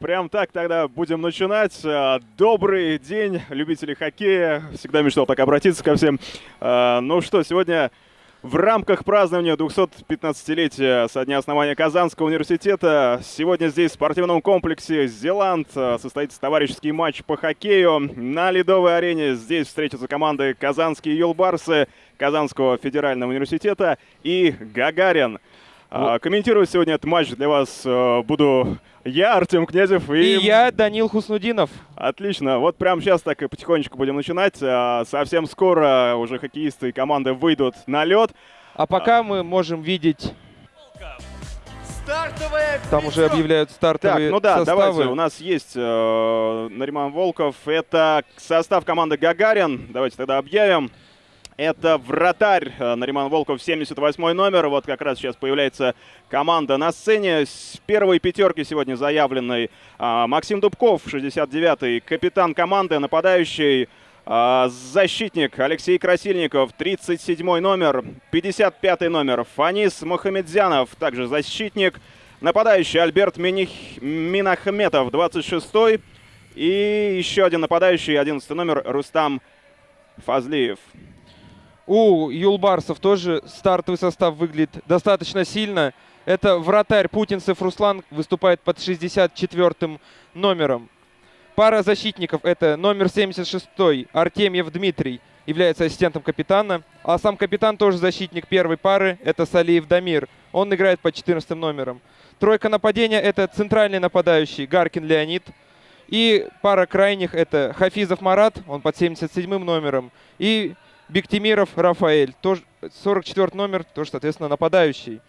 прям так тогда будем начинать. А, добрый день, любители хоккея. Всегда мечтал так обратиться ко всем. А, ну что, сегодня в рамках празднования 215-летия со дня основания Казанского университета сегодня здесь в спортивном комплексе «Зеланд» состоится товарищеский матч по хоккею. На ледовой арене здесь встретятся команды «Казанские Юлбарсы», Казанского федерального университета и «Гагарин». А, комментировать сегодня этот матч для вас э, буду я, Артем Князев. И... и я, Данил Хуснудинов. Отлично. Вот прямо сейчас так и потихонечку будем начинать. А, совсем скоро уже хоккеисты и команды выйдут на лед. А пока а... мы можем видеть... Там уже объявляют стартовые Так, ну да, составы. давайте. У нас есть э, Нариман Волков. Это состав команды Гагарин. Давайте тогда объявим. Это вратарь Нариман Волков, 78 номер. Вот как раз сейчас появляется команда на сцене. С первой пятерки сегодня заявленной а, Максим Дубков, 69-й, капитан команды, нападающий. А, защитник Алексей Красильников, 37 номер, 55 номер. Фанис Мухамедзянов, также защитник. Нападающий Альберт Миних... Минахметов, 26 И еще один нападающий, 11 номер, Рустам Фазлиев. У Юлбарсов тоже стартовый состав выглядит достаточно сильно. Это вратарь Путинцев Руслан выступает под 64 номером. Пара защитников это номер 76 Артемьев Дмитрий, является ассистентом капитана. А сам капитан тоже защитник первой пары, это Салиев Дамир. Он играет под 14 номером. Тройка нападения это центральный нападающий Гаркин Леонид. И пара крайних это Хафизов Марат, он под 77 номером. И Бектимиров Рафаэль, тоже 44 номер, тоже, соответственно, нападающий.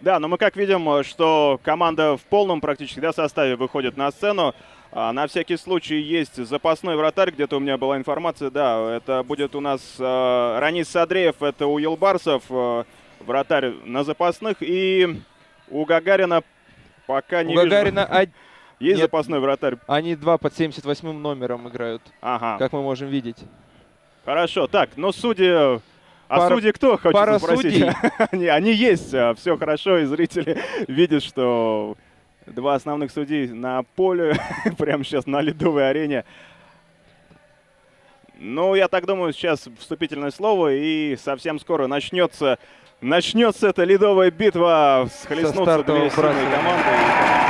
Да, но мы как видим, что команда в полном практически да, составе выходит на сцену. А, на всякий случай есть запасной вратарь, где-то у меня была информация, да, это будет у нас э, Ранис Садреев, это у Елбарсов, э, вратарь на запасных, и у Гагарина пока не у Гагарина вижу. Есть Нет, запасной вратарь? Они два под 78 номером играют, ага. как мы можем видеть. Хорошо, так, но судьи... А пара, судьи кто, хочется пара спросить? Судей. они, они есть, а, все хорошо, и зрители видят, что два основных судей на поле, прямо сейчас на ледовой арене. Ну, я так думаю, сейчас вступительное слово, и совсем скоро начнется, начнется эта ледовая битва, схлестнутся две сильные команды.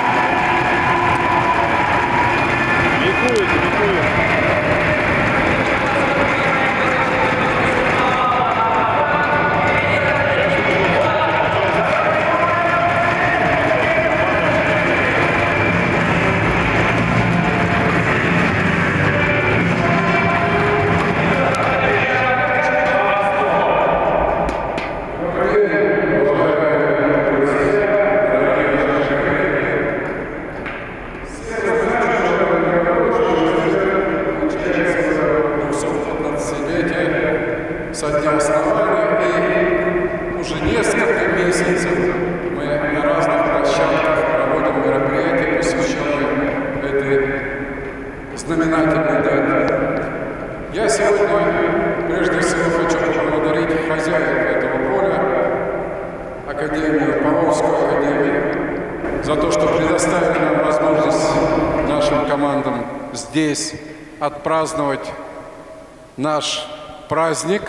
Наш праздник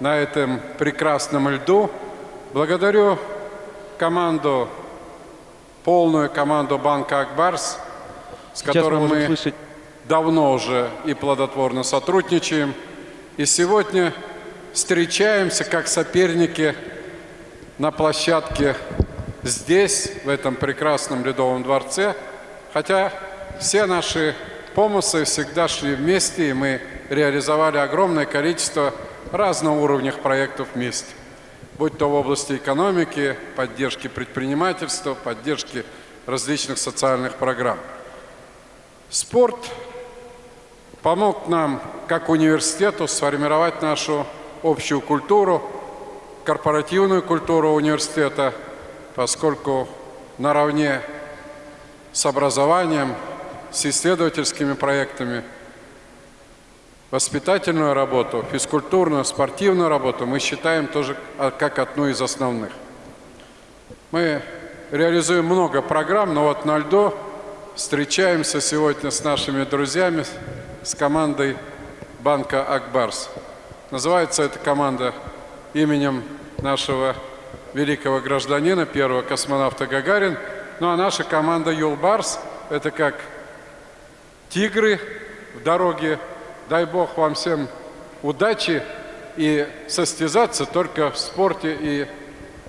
на этом прекрасном льду. Благодарю команду, полную команду банка «Акбарс», с которым мы, мы давно уже и плодотворно сотрудничаем. И сегодня встречаемся как соперники на площадке здесь, в этом прекрасном Ледовом дворце. Хотя все наши помыслы всегда шли вместе, и мы реализовали огромное количество разного уровнях проектов вместе. Будь то в области экономики, поддержки предпринимательства, поддержки различных социальных программ. Спорт помог нам, как университету, сформировать нашу общую культуру, корпоративную культуру университета, поскольку наравне с образованием с исследовательскими проектами, воспитательную работу, физкультурную, спортивную работу мы считаем тоже как одну из основных. Мы реализуем много программ, но вот на льду встречаемся сегодня с нашими друзьями, с командой банка «Акбарс». Называется эта команда именем нашего великого гражданина, первого космонавта Гагарин. Ну а наша команда «Юлбарс» – это как тигры в дороге. Дай Бог вам всем удачи и состязаться только в спорте и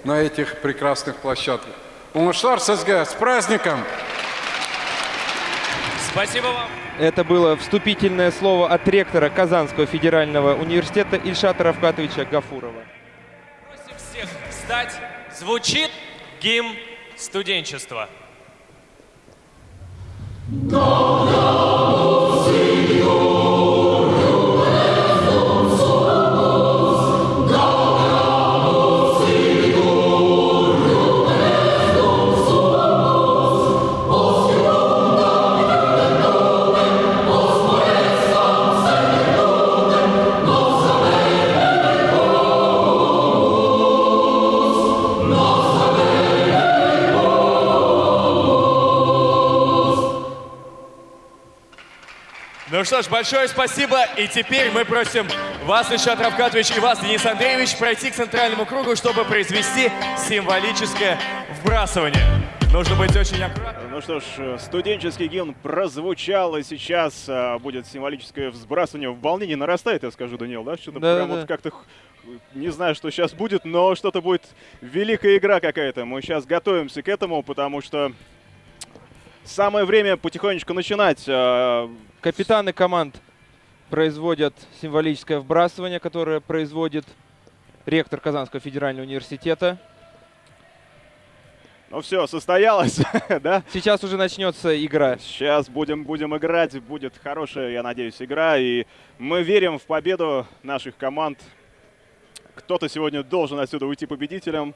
на этих прекрасных площадках. Умашлар ССГ, с праздником! Спасибо вам. Это было вступительное слово от ректора Казанского федерального университета Ильшата Равкатовича Гафурова. Просим всех встать. Звучит гимн студенчества. Ну что ж, большое спасибо. И теперь мы просим вас, Ильшат Равкатович, и вас, Денис Андреевич, пройти к центральному кругу, чтобы произвести символическое вбрасывание. Нужно быть очень аккуратным. Ну что ж, студенческий гимн прозвучал, и сейчас а, будет символическое взбрасывание. В волнении нарастает, я скажу, Даниил, да? Что-то Да, прям да, вот как-то не знаю, что сейчас будет, но что-то будет великая игра какая-то. Мы сейчас готовимся к этому, потому что самое время потихонечку начинать. Капитаны команд производят символическое вбрасывание, которое производит ректор Казанского федерального университета. Ну все, состоялось, да? Сейчас уже начнется игра. Сейчас будем, будем играть, будет хорошая, я надеюсь, игра, и мы верим в победу наших команд. Кто-то сегодня должен отсюда уйти победителем.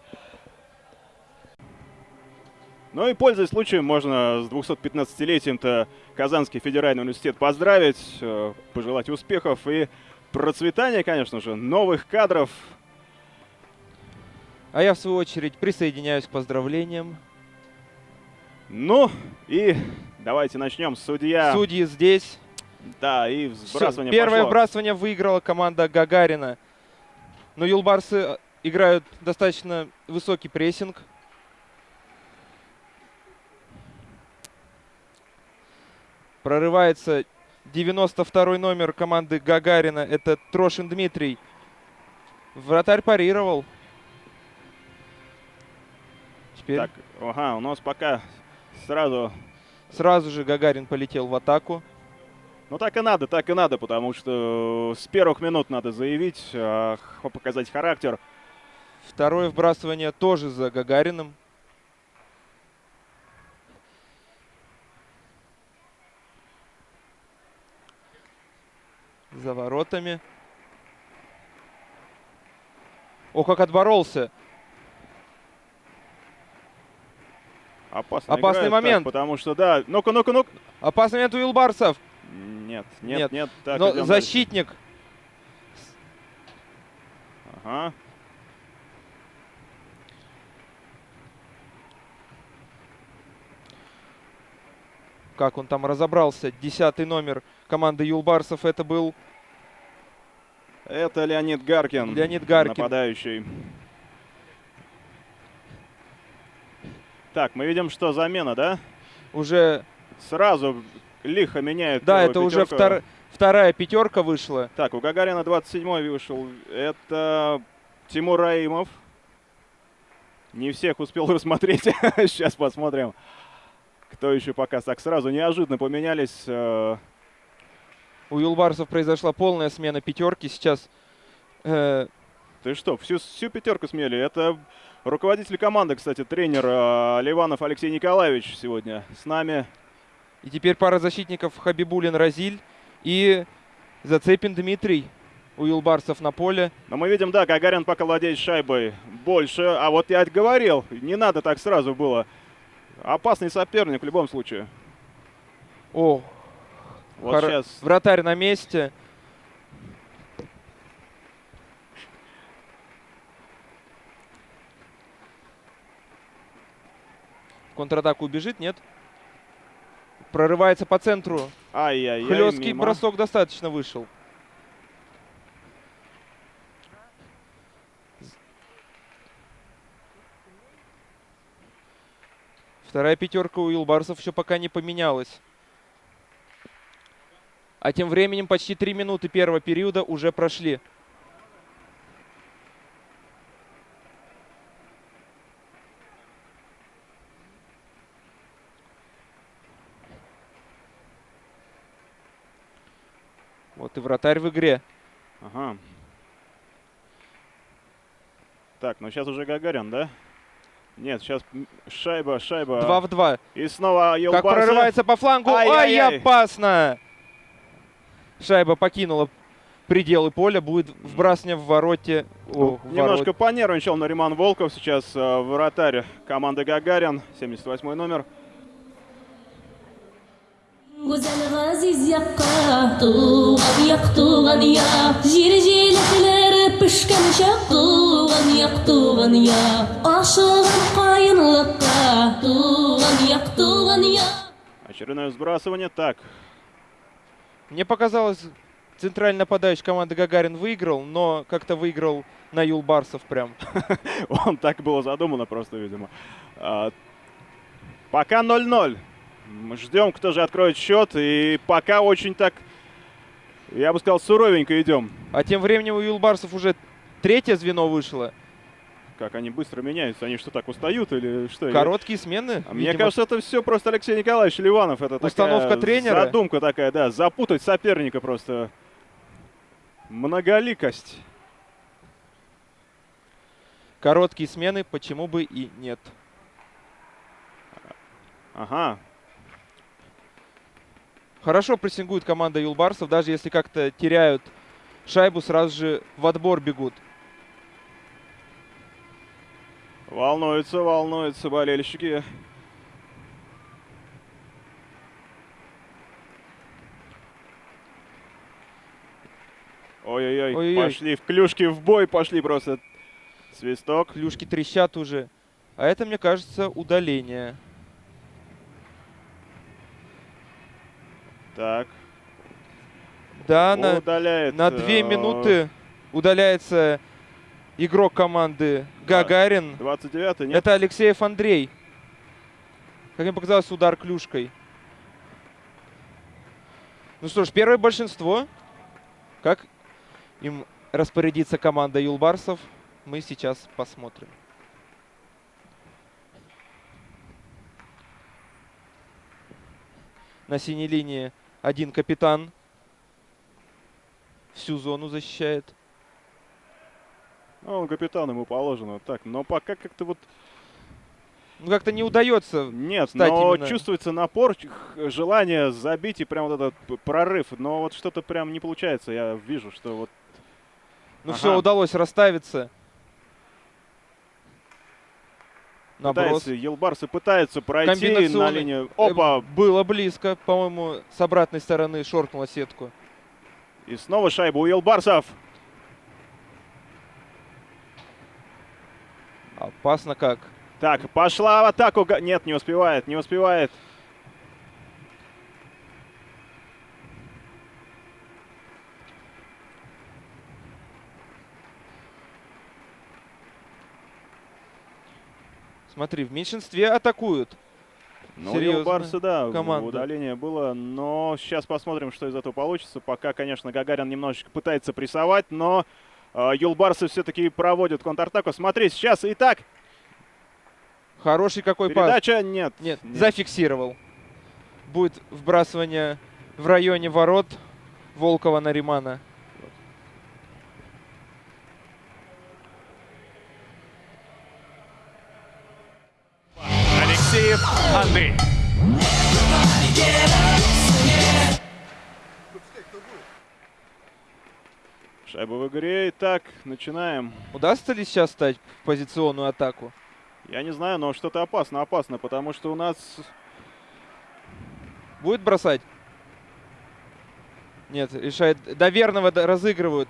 Ну и, пользуясь случаем, можно с 215-летием-то Казанский федеральный университет поздравить, э, пожелать успехов и процветания, конечно же, новых кадров. А я, в свою очередь, присоединяюсь к поздравлениям. Ну и давайте начнем. Судья. Судьи здесь. Да, и сбрасывание Первое пошло. вбрасывание выиграла команда Гагарина. Но юлбарсы играют достаточно высокий прессинг. Прорывается 92 номер команды Гагарина. Это Трошин Дмитрий. Вратарь парировал. Теперь Так, ага, у нас пока сразу сразу же Гагарин полетел в атаку. Ну так и надо, так и надо, потому что с первых минут надо заявить, а, показать характер. Второе вбрасывание тоже за Гагариным. За воротами. О, как отборолся. Опасно Опасный играет, так, момент. потому что, да, ну-ка, ну-ка, ну-ка. Опасный момент у Илбарсов. Нет, нет, Нет. нет. так, Но защитник дальше. Ага. как он там разобрался. Десятый номер команды Юлбарсов это был Это Леонид Гаркин. Леонид Гаркин. Нападающий. Так, мы видим, что замена, да? уже... Сразу лихо меняет. Да, это уже пятерку. втор- вторая пятерка вышла. Так, у Гагарина 27-й вышел. Это Тимур Раимов. Не всех успел рассмотреть. Сейчас посмотрим, кто еще пока. Так, сразу неожиданно поменялись. У Юлбарсов произошла полная смена пятерки. Сейчас э, Ты что, всю, всю пятерку смели? Это руководитель команды, кстати, тренер э, Ливанов Алексей Николаевич сегодня с нами. и теперь пара защитников Хабибулин Разиль и Зацепин Дмитрий у Юлбарсов на поле. Но мы видим, да, Гагарин пока владеет шайбой больше. А вот я говорил, не надо так сразу было. Опасный соперник в любом случае. О, Вот Хор- сейчас. вратарь на месте. Контратаку убежит, нет? Прорывается по центру. Ай-яй-яй, Хлесткий мимо. бросок достаточно вышел. Вторая пятерка у Илбарсов еще пока не поменялась. А тем временем почти три минуты первого периода уже прошли. Вот и вратарь в игре. Ага. Так, ну сейчас уже Гагарин, да? Нет, сейчас шайба, шайба. Два в два. И снова Как Елбарсов. прорывается по флангу. Ай, Ай-яй-яй. опасно! Шайба покинула пределы поля. Будет вбрасывание в вороте. Ну, О, в немножко ворот. понервничал Нариман Волков. Сейчас э, вратарь команды Гагарин, 78 номер. Очередное сбрасывание. Так, Мне показалось, центральный нападающий команды Гагарин выиграл, но как-то выиграл на Юлбарсов прям. он так было задумано просто, видимо. А, пока 0-0. Мы ждем, кто же откроет счет. И пока очень так, я бы сказал, суровенько идем. А тем временем у Юлбарсов уже третье звено вышло. Как они быстро меняются. Они что, так устают или что? Короткие смены. А Мне видимо. кажется, это все просто Алексей Николаевич Ливанов. Это Установка такая тренера? Задумка такая, да. Запутать соперника просто. Многоликость. Короткие смены, почему бы и нет. Ага. Хорошо прессингует команда Юлбарсов, даже если как-то теряют шайбу, сразу же в отбор бегут. Волнуются, волнуются болельщики. Ой-ой-ой, пошли в клюшки, в бой пошли просто. Свисток. Клюшки трещат уже. А это, мне кажется, удаление. Так, Да, на, удаляет. на две э, минуты удаляется игрок команды Гагарин. 29 нет? Это Алексеев Андрей. Как мне показалось, удар клюшкой. Ну что ж, первое большинство. Как им распорядится команда Юлбарсов, мы сейчас посмотрим. На синей линии один капитан. Всю зону защищает. Ну, он капитан, ему положено. Так, но пока как-то вот Ну как-то не удается. Нет, но именно- чувствуется напор, желание забить и прям вот этот прорыв. Но вот что-то прям не получается. Я вижу, что вот Ну Ага. все, удалось расставиться. Наброс. пытается, Елбарсы пытаются пройти на линию. Э, Опа! Было близко, по-моему, с обратной стороны шоркнула сетку. И снова шайба у Елбарсов. Опасно как. Так, пошла в атаку. Нет, не успевает, не успевает. Смотри, в меньшинстве атакуют. Ну, Серьезно, Елбарсы, да, команда. удаление было. Но сейчас посмотрим, что из этого получится. Пока, конечно, Гагарин немножечко пытается прессовать, но Юлбарсы все-таки проводят контратаку. Смотри, сейчас и так. Хороший какой пас. Передача нет. Нет, зафиксировал. Будет вбрасывание в районе ворот Волкова на Римана. Алексеев Андрей. Шайба в игре. Итак, начинаем. Удастся ли сейчас стать в позиционную атаку? Я не знаю, но что-то опасно, опасно, потому что у нас... Будет бросать? Нет, решает. До верного разыгрывают.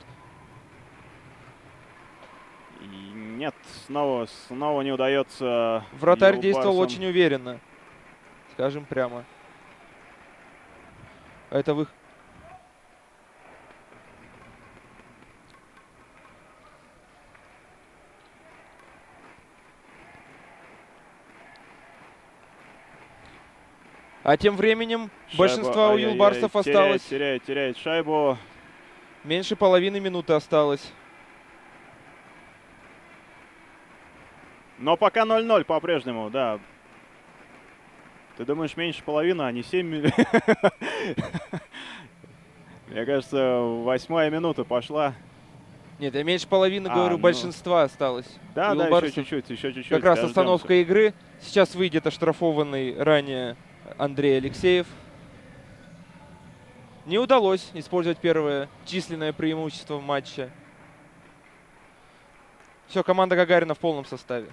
Нет, снова, снова не удается... Вратарь действовал очень уверенно. Скажем прямо. Это вы... А тем временем Шайба- большинство у юлбарсов теряет, осталось. Теряет, теряет шайбу. Меньше половины минуты осталось. Но пока 0-0 по-прежнему, да. Ты думаешь, меньше половины, а не 7 Мне кажется, восьмая минута пошла. Нет, я меньше половины А, говорю, ну. большинства осталось. Да, У да, еще Юлбарсов чуть-чуть, еще чуть-чуть. Как раз остановка игры. Сейчас выйдет оштрафованный ранее Андрей Алексеев. Не удалось использовать первое численное преимущество в матче. Все, команда Гагарина в полном составе.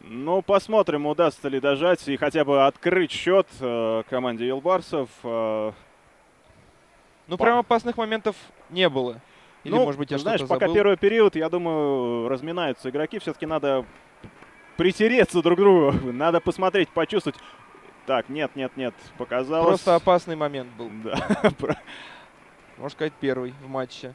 Ну, посмотрим, удастся ли дожать и хотя бы открыть счет э, команде Елбарсов. Э, Ну, Па- прям опасных моментов не было. Или, ну, может быть, я знаешь, пока забыл. первый период, я думаю, разминаются игроки. Все-таки надо притереться друг к другу. Надо посмотреть, почувствовать. Так, нет, нет, нет, показалось. Просто опасный момент был. Да, Можно сказать, первый в матче.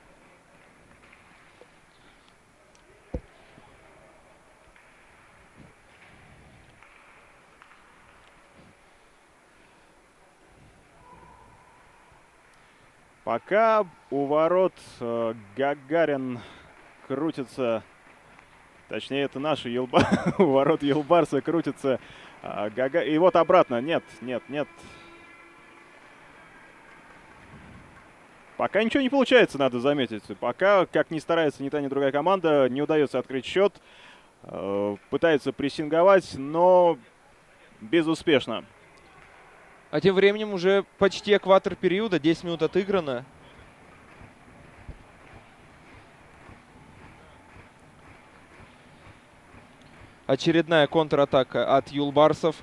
Пока у ворот э, Гагарин крутится, точнее это наши Елба, у ворот Елбарса крутится Гага... И вот обратно, нет, нет, нет. Пока ничего не получается, надо заметить. Пока, как ни старается ни та, ни другая команда, не удается открыть счет. Э, Пытается прессинговать, но безуспешно. А тем временем уже почти экватор периода, 10 минут отыграно. Очередная контратака от Юлбарсов.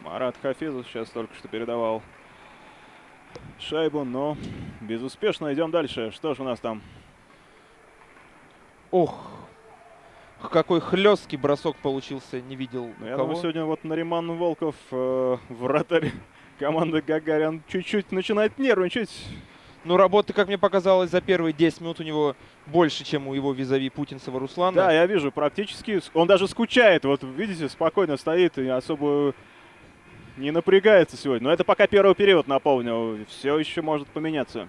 Марат Хафизов сейчас только что передавал шайбу, но безуспешно. Идем дальше. Что же у нас там? Ох, какой хлесткий бросок получился, не видел Ну, я думаю, сегодня вот Нариман Волков, э, вратарь команды Гагарин, чуть-чуть начинает нервничать. Ну, работы, как мне показалось, за первые 10 минут у него больше, чем у его визави Путинцева Руслана. Да, я вижу, практически. Он даже скучает. Вот видите, спокойно стоит и особо не напрягается сегодня. Но это пока первый период, напомню. Все еще может поменяться.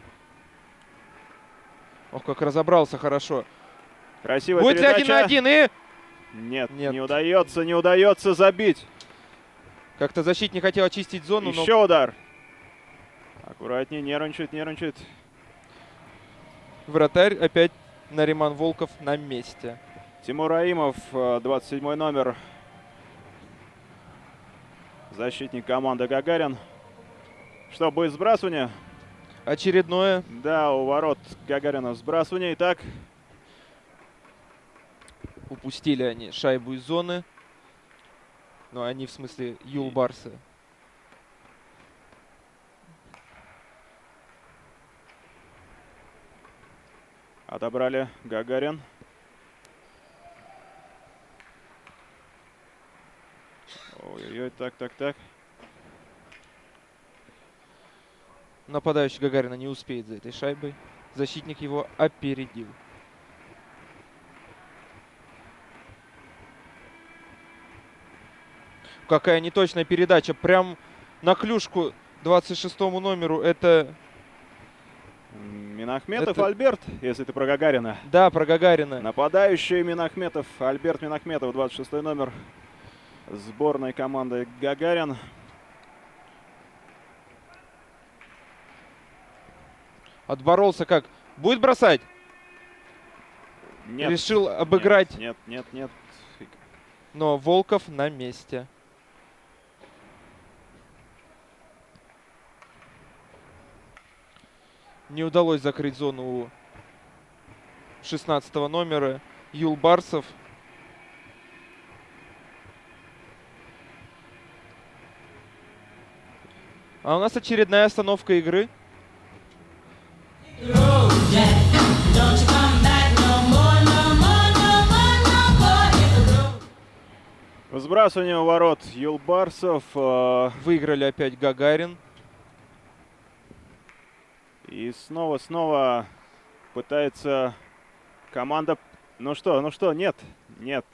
Ох, как разобрался хорошо. Красивая Будет ли передача. один на один и... Нет, Нет. не удается, не удается забить. Как-то защитник хотел очистить зону, но Еще удар. Аккуратнее, нервничает, нервничает. вратарь опять Нариман Волков на месте. Тимур Аимов, э, 27 номер. Защитник команды Гагарин. Что, будет сбрасывание? Очередное. Да, у ворот Гагарина сбрасывание. Итак, Упустили они шайбу из зоны. Ну, они в смысле Юлбарсы. отобрали Гагарин. Ой-ой-ой, так, так, так. Нападающий Гагарина не успеет за этой шайбой. Защитник его опередил. Какая неточная передача. Прям на клюшку 26 номеру. Это, Минахметов Это- Альберт, если ты про Гагарина. да, про Гагарина. Нападающий Минахметов, Альберт Минахметов, 26 номер сборной команды Гагарин. Отборолся как? Будет бросать? Нет. Решил обыграть, Нет, нет, нет. нет. но Волков на месте. Не удалось закрыть зону у 16 номера Юл Барсов. А у нас очередная остановка игры. Сбрасывание ворот Юлбарсов. Э, Выиграли опять Гагарин. И снова-снова пытается команда... Ну что, ну что, нет, нет.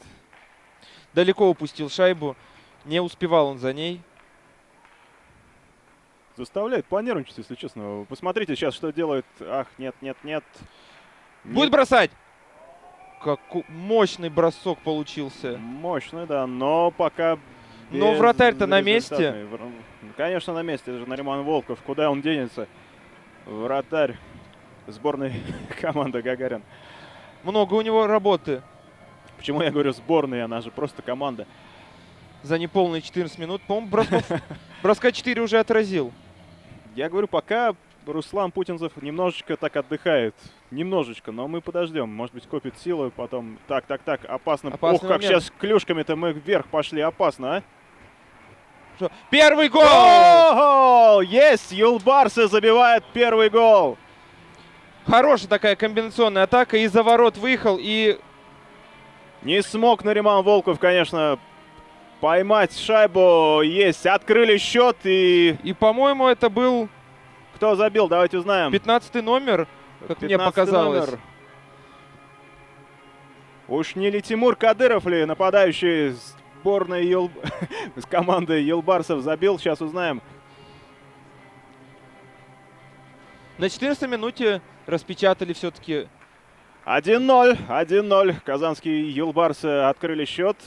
Далеко упустил шайбу. Не успевал он за ней. Заставляет понервничать, если честно. Посмотрите сейчас, что делает. Ах, нет, нет, нет. Будет бросать! Какой мощный бросок получился. Мощный, да, но пока... Но вратарь-то на месте. Конечно, на месте. Это же Нариман Волков. Куда он денется? Вратарь сборной команды Гагарин. Много у него работы. Почему я говорю сборная? Она же просто команда. За неполные 14 минут. По-моему, бросков, броска 4 уже отразил. Я говорю, пока Руслан Путинцев немножечко так отдыхает. Немножечко, но мы подождем. Может быть, копит силы, потом... Так, так, так, опасно. Опасный Ох, как момент. сейчас клюшками-то мы вверх пошли. Опасно, а? Что? Первый гол! Гол! Есть! Юлбарсы забивает первый гол. Хорошая такая комбинационная атака. И за ворот выехал, и Не смог Нариман Волков, конечно, поймать шайбу. Есть, открыли счет и... И, по-моему, это был Кто забил, давайте узнаем. 15 номер, как мне 15 показалось. номер. Уж не ли Тимур Кадыров ли, нападающий сборной Юл... с командой Юлбарсов забил, сейчас узнаем. На 14 минуте распечатали все-таки. 1-0, 1-0. Казанские Юлбарсы открыли счет.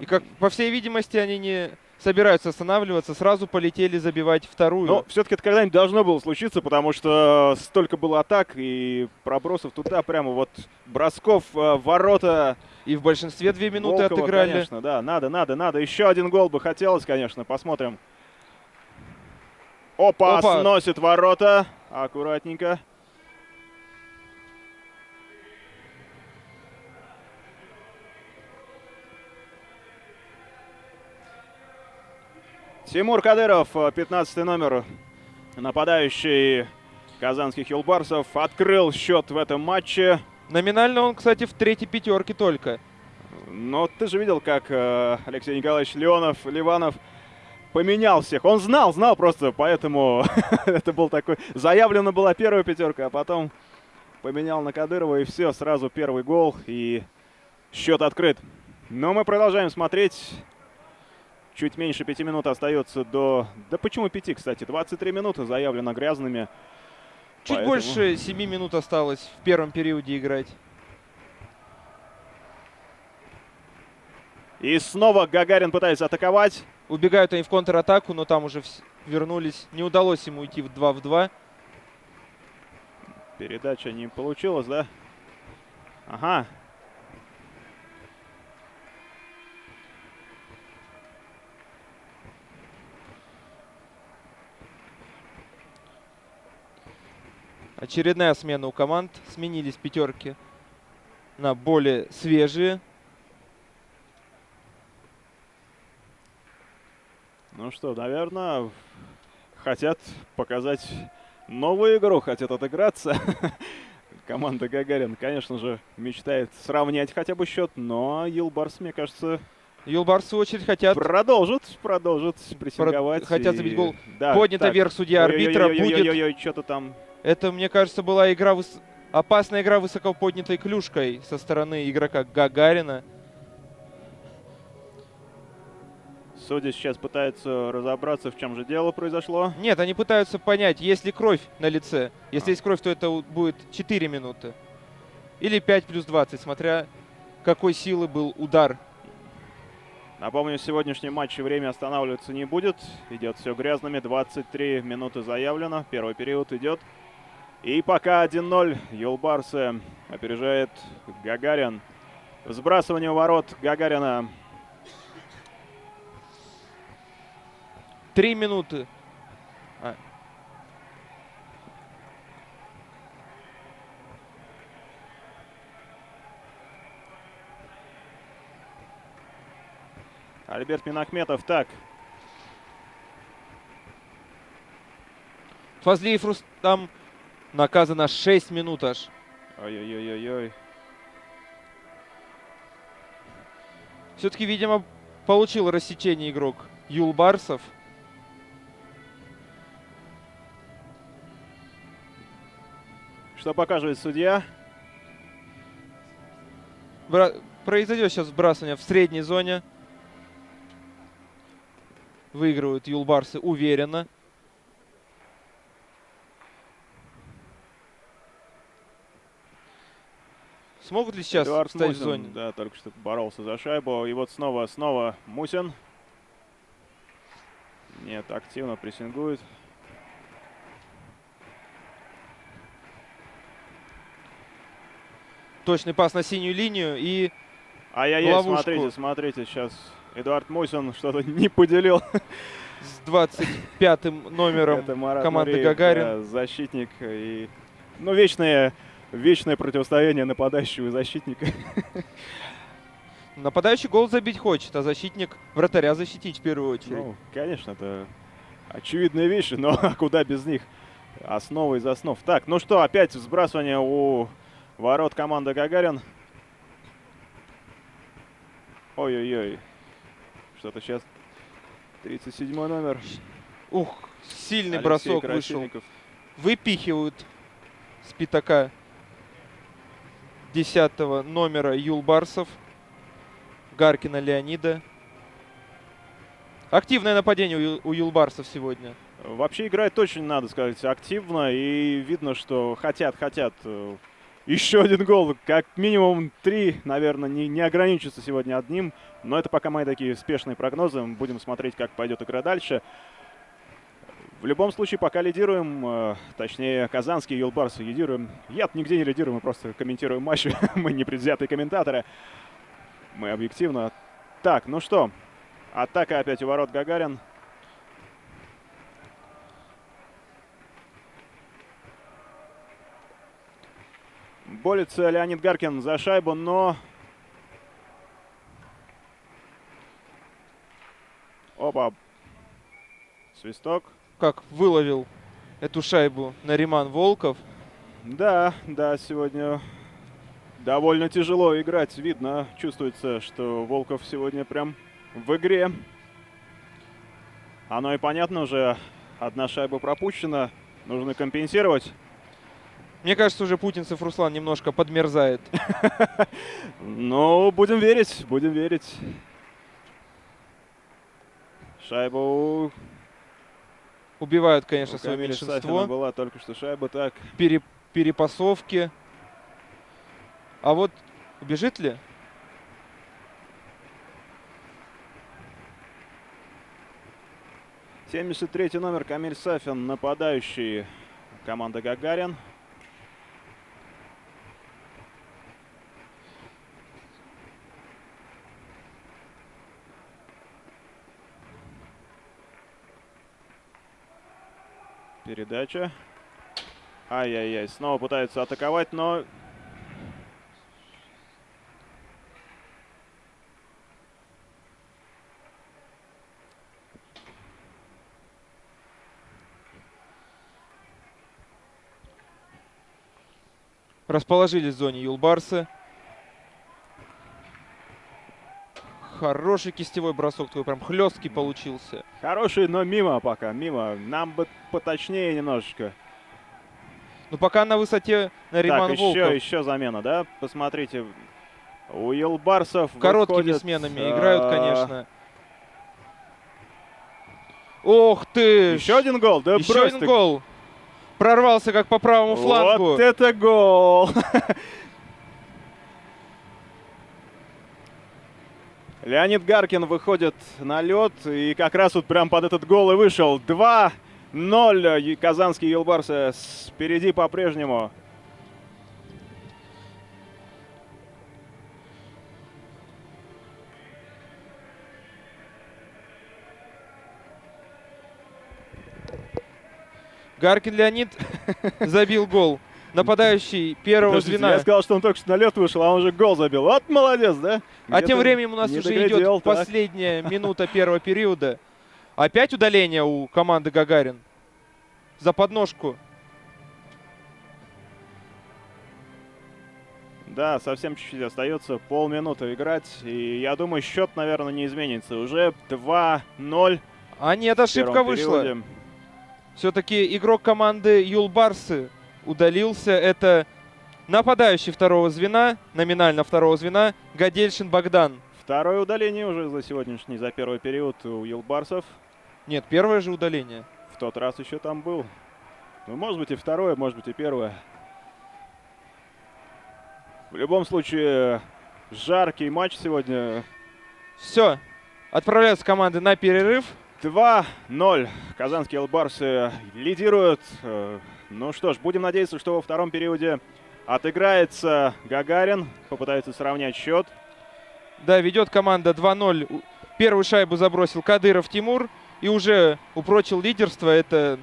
И, как по всей видимости, они не собираются останавливаться. Сразу полетели забивать вторую. Но все-таки это когда-нибудь должно было случиться, потому что столько было атак и пробросов туда прямо вот бросков э, ворота. И в большинстве две минуты Волкова, отыграли. Конечно, да, надо, надо, надо. Еще один гол бы хотелось, конечно. Посмотрим. Опа, Опа. сносит ворота. Аккуратненько. Тимур Кадыров, э, 15 номер, нападающий казанских Юлбарсов, открыл счет в этом матче. Номинально он, кстати, в третьей пятерке только. Но ты же видел, как э, Алексей Николаевич Леонов, Ливанов поменял всех. Он знал, знал просто, поэтому это был такой... Заявлена была первая пятерка, а потом поменял на Кадырова, и все, сразу первый гол, и счет открыт. Но мы продолжаем смотреть. Чуть меньше пяти минут остается до... Да почему пяти, кстати? 23 минуты заявлено грязными. Чуть Поэтому- больше 7 минут осталось в первом периоде играть. И снова Гагарин пытается атаковать. Убегают они в контратаку, но там уже вернулись. Не удалось ему уйти в 2 в 2. Передача не получилась, да? Ага. Очередная смена у команд. Сменились пятерки на более свежие. Ну что, наверное, хотят показать новую игру, хотят отыграться. Команда Гагарин, конечно же, мечтает сравнять хотя бы счет, но Юлбарс, мне кажется, Юлбар, в свою очередь, хотят продолжит, продолжит прессинговать. хотят и- забить гол. Да, Поднята так. вверх судья арбитра. Будет. Ой-ой-ой-ой-ой, что-то там. Это, мне кажется, была игра выс- опасная игра высоко поднятой клюшкой со стороны игрока Гагарина. Судья сейчас пытается разобраться, в чем же дело произошло. Нет, они пытаются понять, есть ли кровь на лице. Если есть кровь, то это будет 4 минуты. Или 5 плюс 20, смотря какой силы был удар. Напомню, в сегодняшнем матче время останавливаться не будет. Идет все грязными. 23 минуты заявлено. Первый период идет. И пока 1-0 Юлбарсы опережает Гагарин. Сбрасывание ворот Гагарина. 3 минуты. Альберт Минахметов. Так, Фазлиев Рустам наказано 6 минут аж. ой-ой-ой-ой. Все-таки, видимо, получил рассечение игрок Юлбарсов. Что показывает судья? Бра- Произойдет сейчас сбрасывание в средней зоне. Выигрывают Юлбарсы уверенно. Смогут ли сейчас Эдуард встать Мусин, в зоне? Да, только что боролся за шайбу. И вот снова, снова Мусин. Нет, активно прессингует. Точный пас на синюю линию и Ай-яй-яй, смотрите, смотрите, сейчас Эдуард Мусин что-то не поделил. с 25-м номером команды Гагарин. защитник. И, ну, вечное, вечное противостояние нападающего и защитника. Нападающий гол забить хочет, а защитник вратаря защитить в первую очередь. Ну, конечно, это очевидные вещи, но куда без них? Основа из основ. Так, ну что, опять сбрасывание у ворот команды Гагарин. Ой-ой-ой. Что-то сейчас 37 номер. Ух, сильный Алексей бросок вышел. Выпихивают с пятака 10 номера Юлбарсов. Гаркина Леонида. Активное нападение у, Юлбарсов сегодня. Вообще играет очень, надо сказать, активно. И видно, что хотят, хотят. Еще один гол. Как минимум три, наверное, не, не ограничится сегодня одним. Но это пока мои такие спешные прогнозы. Будем смотреть, как пойдет игра дальше. В любом случае, пока лидируем, э, точнее, казанские юлбарсы лидируем. Я нигде не лидирую, мы просто комментируем матчи. мы не предвзятые комментаторы. Мы объективно. Так, ну что, атака опять у ворот Гагарин. Борется Леонид Гаркин за шайбу, но... Опа. Свисток. Как выловил эту шайбу Нариман Волков. Да, да, сегодня довольно тяжело играть. Видно, чувствуется, что Волков сегодня прям в игре. Оно и понятно уже. Одна шайба пропущена. Нужно компенсировать. Мне кажется, уже Путинцев Руслан немножко подмерзает. Ну, будем верить, будем верить. Шайбу Убивают, конечно, свое Камиля Сафина меньшинство. была только что шайба. Так, Пере- перепасовки. А вот убежит ли? — 73 номер Камиль Сафин, нападающий команда Гагарин. Передача. Ай-яй-яй, снова пытаются атаковать, но Расположились в зоне Юлбарсы. Хороший кистевой бросок твой, прям хлесткий получился. хороший, но мимо пока, мимо. Нам бы поточнее немножечко. Но пока на высоте Нариман так, Волков. еще, еще замена, да? Посмотрите. У Елбарсов Короткими выходит, сменами а, играют, конечно. Ох ты! Еще один гол, да Еще один ты. гол. Прорвался как по правому флангу. Вот это гол! Леонид Гаркин выходит на лед, и как раз вот прям под этот гол и вышел. 2-0. И Казанские Елбарсы впереди по-прежнему. Гаркин Леонид забил гол. Нападающий первого Подождите, звена. Я сказал, что он только что на лед вышел, а он уже гол забил. Вот молодец, да? А тем временем у нас уже доглядел, идет так. последняя минута первого периода. Опять удаление у команды Гагарин. За подножку. Да, совсем чуть-чуть остается, полминуты играть. И я думаю, счет, наверное, не изменится. Уже 2-0. А нет, ошибка вышла. Все-таки игрок команды Юлбарсы удалился. Это нападающий второго звена, номинально второго звена, Гадельшин Богдан. Второе удаление уже за сегодняшний, за первый период у Юлбарсов. Нет, первое же удаление. В тот раз еще там был. Ну, может быть и второе, может быть и первое. В любом случае, жаркий матч сегодня. Все, отправляются команды на перерыв. 2-0. Казанские Юлбарсы лидируют. Ну что ж, будем надеяться, что во втором периоде отыграется Гагарин. Попытается сравнять счет. Да, ведет команда 2-0. У- Первую шайбу забросил Кадыров Тимур. И уже упрочил лидерство. Это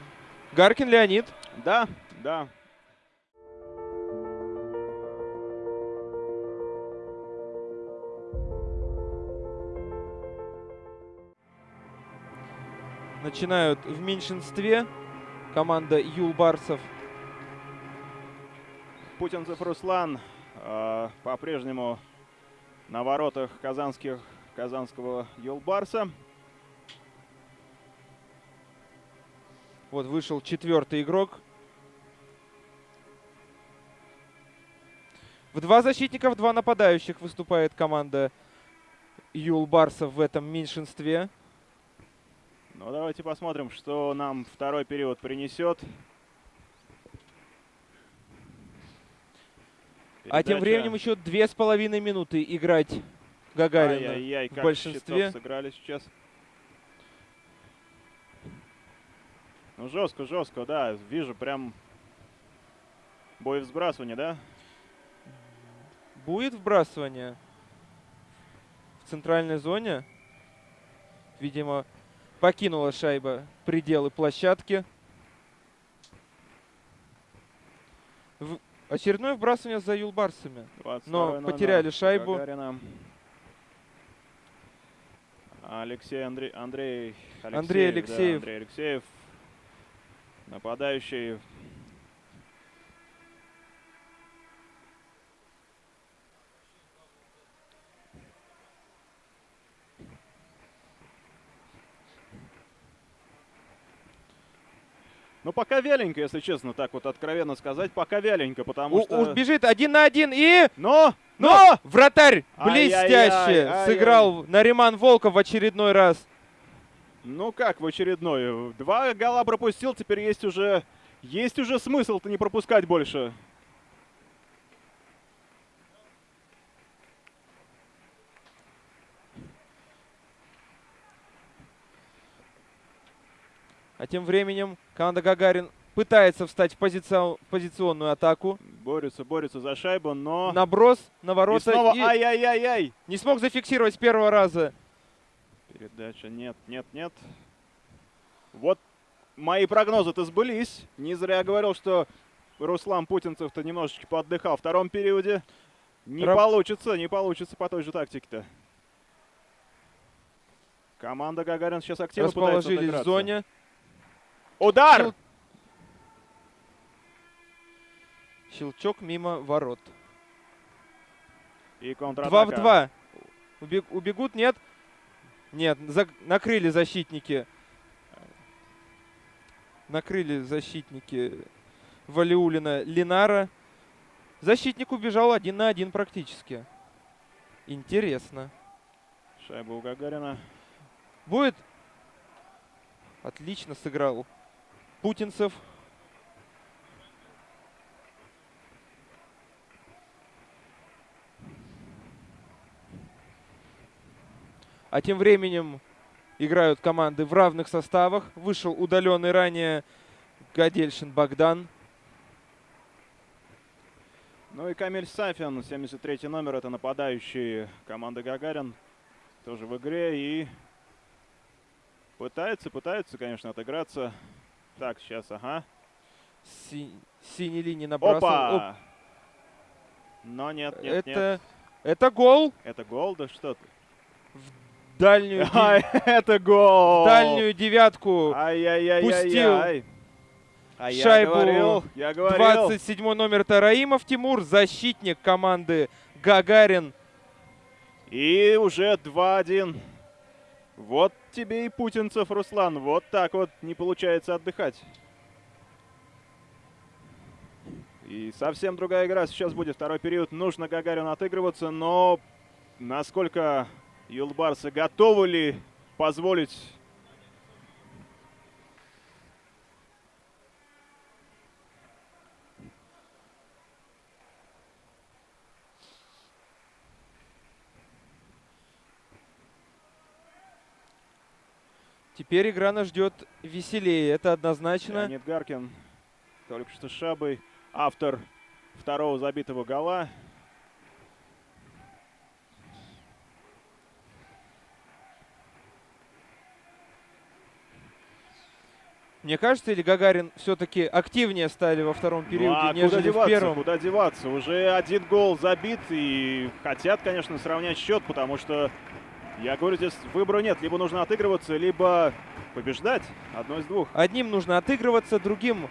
Гаркин Леонид. Да, да. Начинают в меньшинстве команда Юлбарсов. Путинцев Руслан э, по-прежнему на воротах казанских, казанского Юлбарса. Вот вышел четвертый игрок. В два защитника, в два нападающих выступает команда Юлбарсов в этом меньшинстве. Ну, давайте посмотрим, что нам второй период принесет. А тем Передача. временем еще две с половиной минуты играть Гагарина Ай-яй-яй, в как большинстве. щитов сыграли сейчас. Ну, жестко, жестко, да. Вижу прям бой в сбрасывании, да? Будет вбрасывание в центральной зоне. Видимо, покинула шайба пределы площадки. В- Очередное вбрасывание за Юлбарсами. 22 Но номер потеряли шайбу. Гагарина. Алексей Андрей, Андрей Алексеев. Андрей да, Алексеев. Андрей Алексеев. Нападающий. Ну, пока вяленько, если честно, так вот откровенно сказать, пока вяленько, потому У- что... бежит один на один и... Но! Но! Но! Вратарь блестяще ай-яй. сыграл Нариман Волков в очередной раз. Ну как в очередной? Два гола пропустил, теперь есть уже... Есть уже смысл-то не пропускать больше. А тем временем команда Гагарин пытается встать в, позицион- в позиционную атаку. Борются, борются за шайбу, но... Наброс на И ворота. снова и ай-яй-яй-яй! не смог зафиксировать с первого раза. Передача нет, нет, нет. Вот мои прогнозы-то сбылись. Не зря я говорил, что Руслан Путинцев-то немножечко поотдыхал в втором периоде. Не Раб- получится, не получится по той же тактике-то. Команда Гагарин сейчас активно пытается Расположились в отыграться. зоне. Удар! Щел- Щелчок мимо ворот. И контратака. Два в два. Убег- убегут, нет? Нет, за- накрыли защитники. Накрыли защитники Валиулина Линара. Защитник убежал один на один практически. Интересно. Шайба у Гагарина. Будет? Отлично сыграл Путинцев. А тем временем играют команды в равных составах. Вышел удаленный ранее Гадельшин Богдан. Ну и Камиль Сафин, 73 номер, это нападающий команды Гагарин. Тоже в игре и пытается, пытается, конечно, отыграться. Так, сейчас, ага. Си- синей линии набрасывал. Оп, Опа! Но нет, нет, нет. это, это гол. Это гол, да что ты? Дальнюю, ди- Ай, это гол! дальнюю девятку Ай-яй-яй-яй-яй. пустил. А я Шайбу говорил, я говорил. 27 номер Тараимов Тимур, защитник команды Гагарин. И уже 2-1. Вот тебе и путинцев, Руслан. Вот так вот не получается отдыхать. И совсем другая игра сейчас будет. Второй период. Нужно Гагарину отыгрываться, но насколько юлбарсы готовы ли позволить Теперь игра нас ждет веселее, это однозначно. Леонид Гаркин только что шабой. Автор второго забитого гола. Мне кажется, или Гагарин все-таки активнее стали во втором периоде, ну, а нежели куда в деваться, первом. Куда деваться? Уже один гол забит и хотят, конечно, сравнять счет, потому что, я говорю, здесь выбора нет. Либо нужно отыгрываться, либо побеждать. Одно из двух. Одним нужно отыгрываться, другим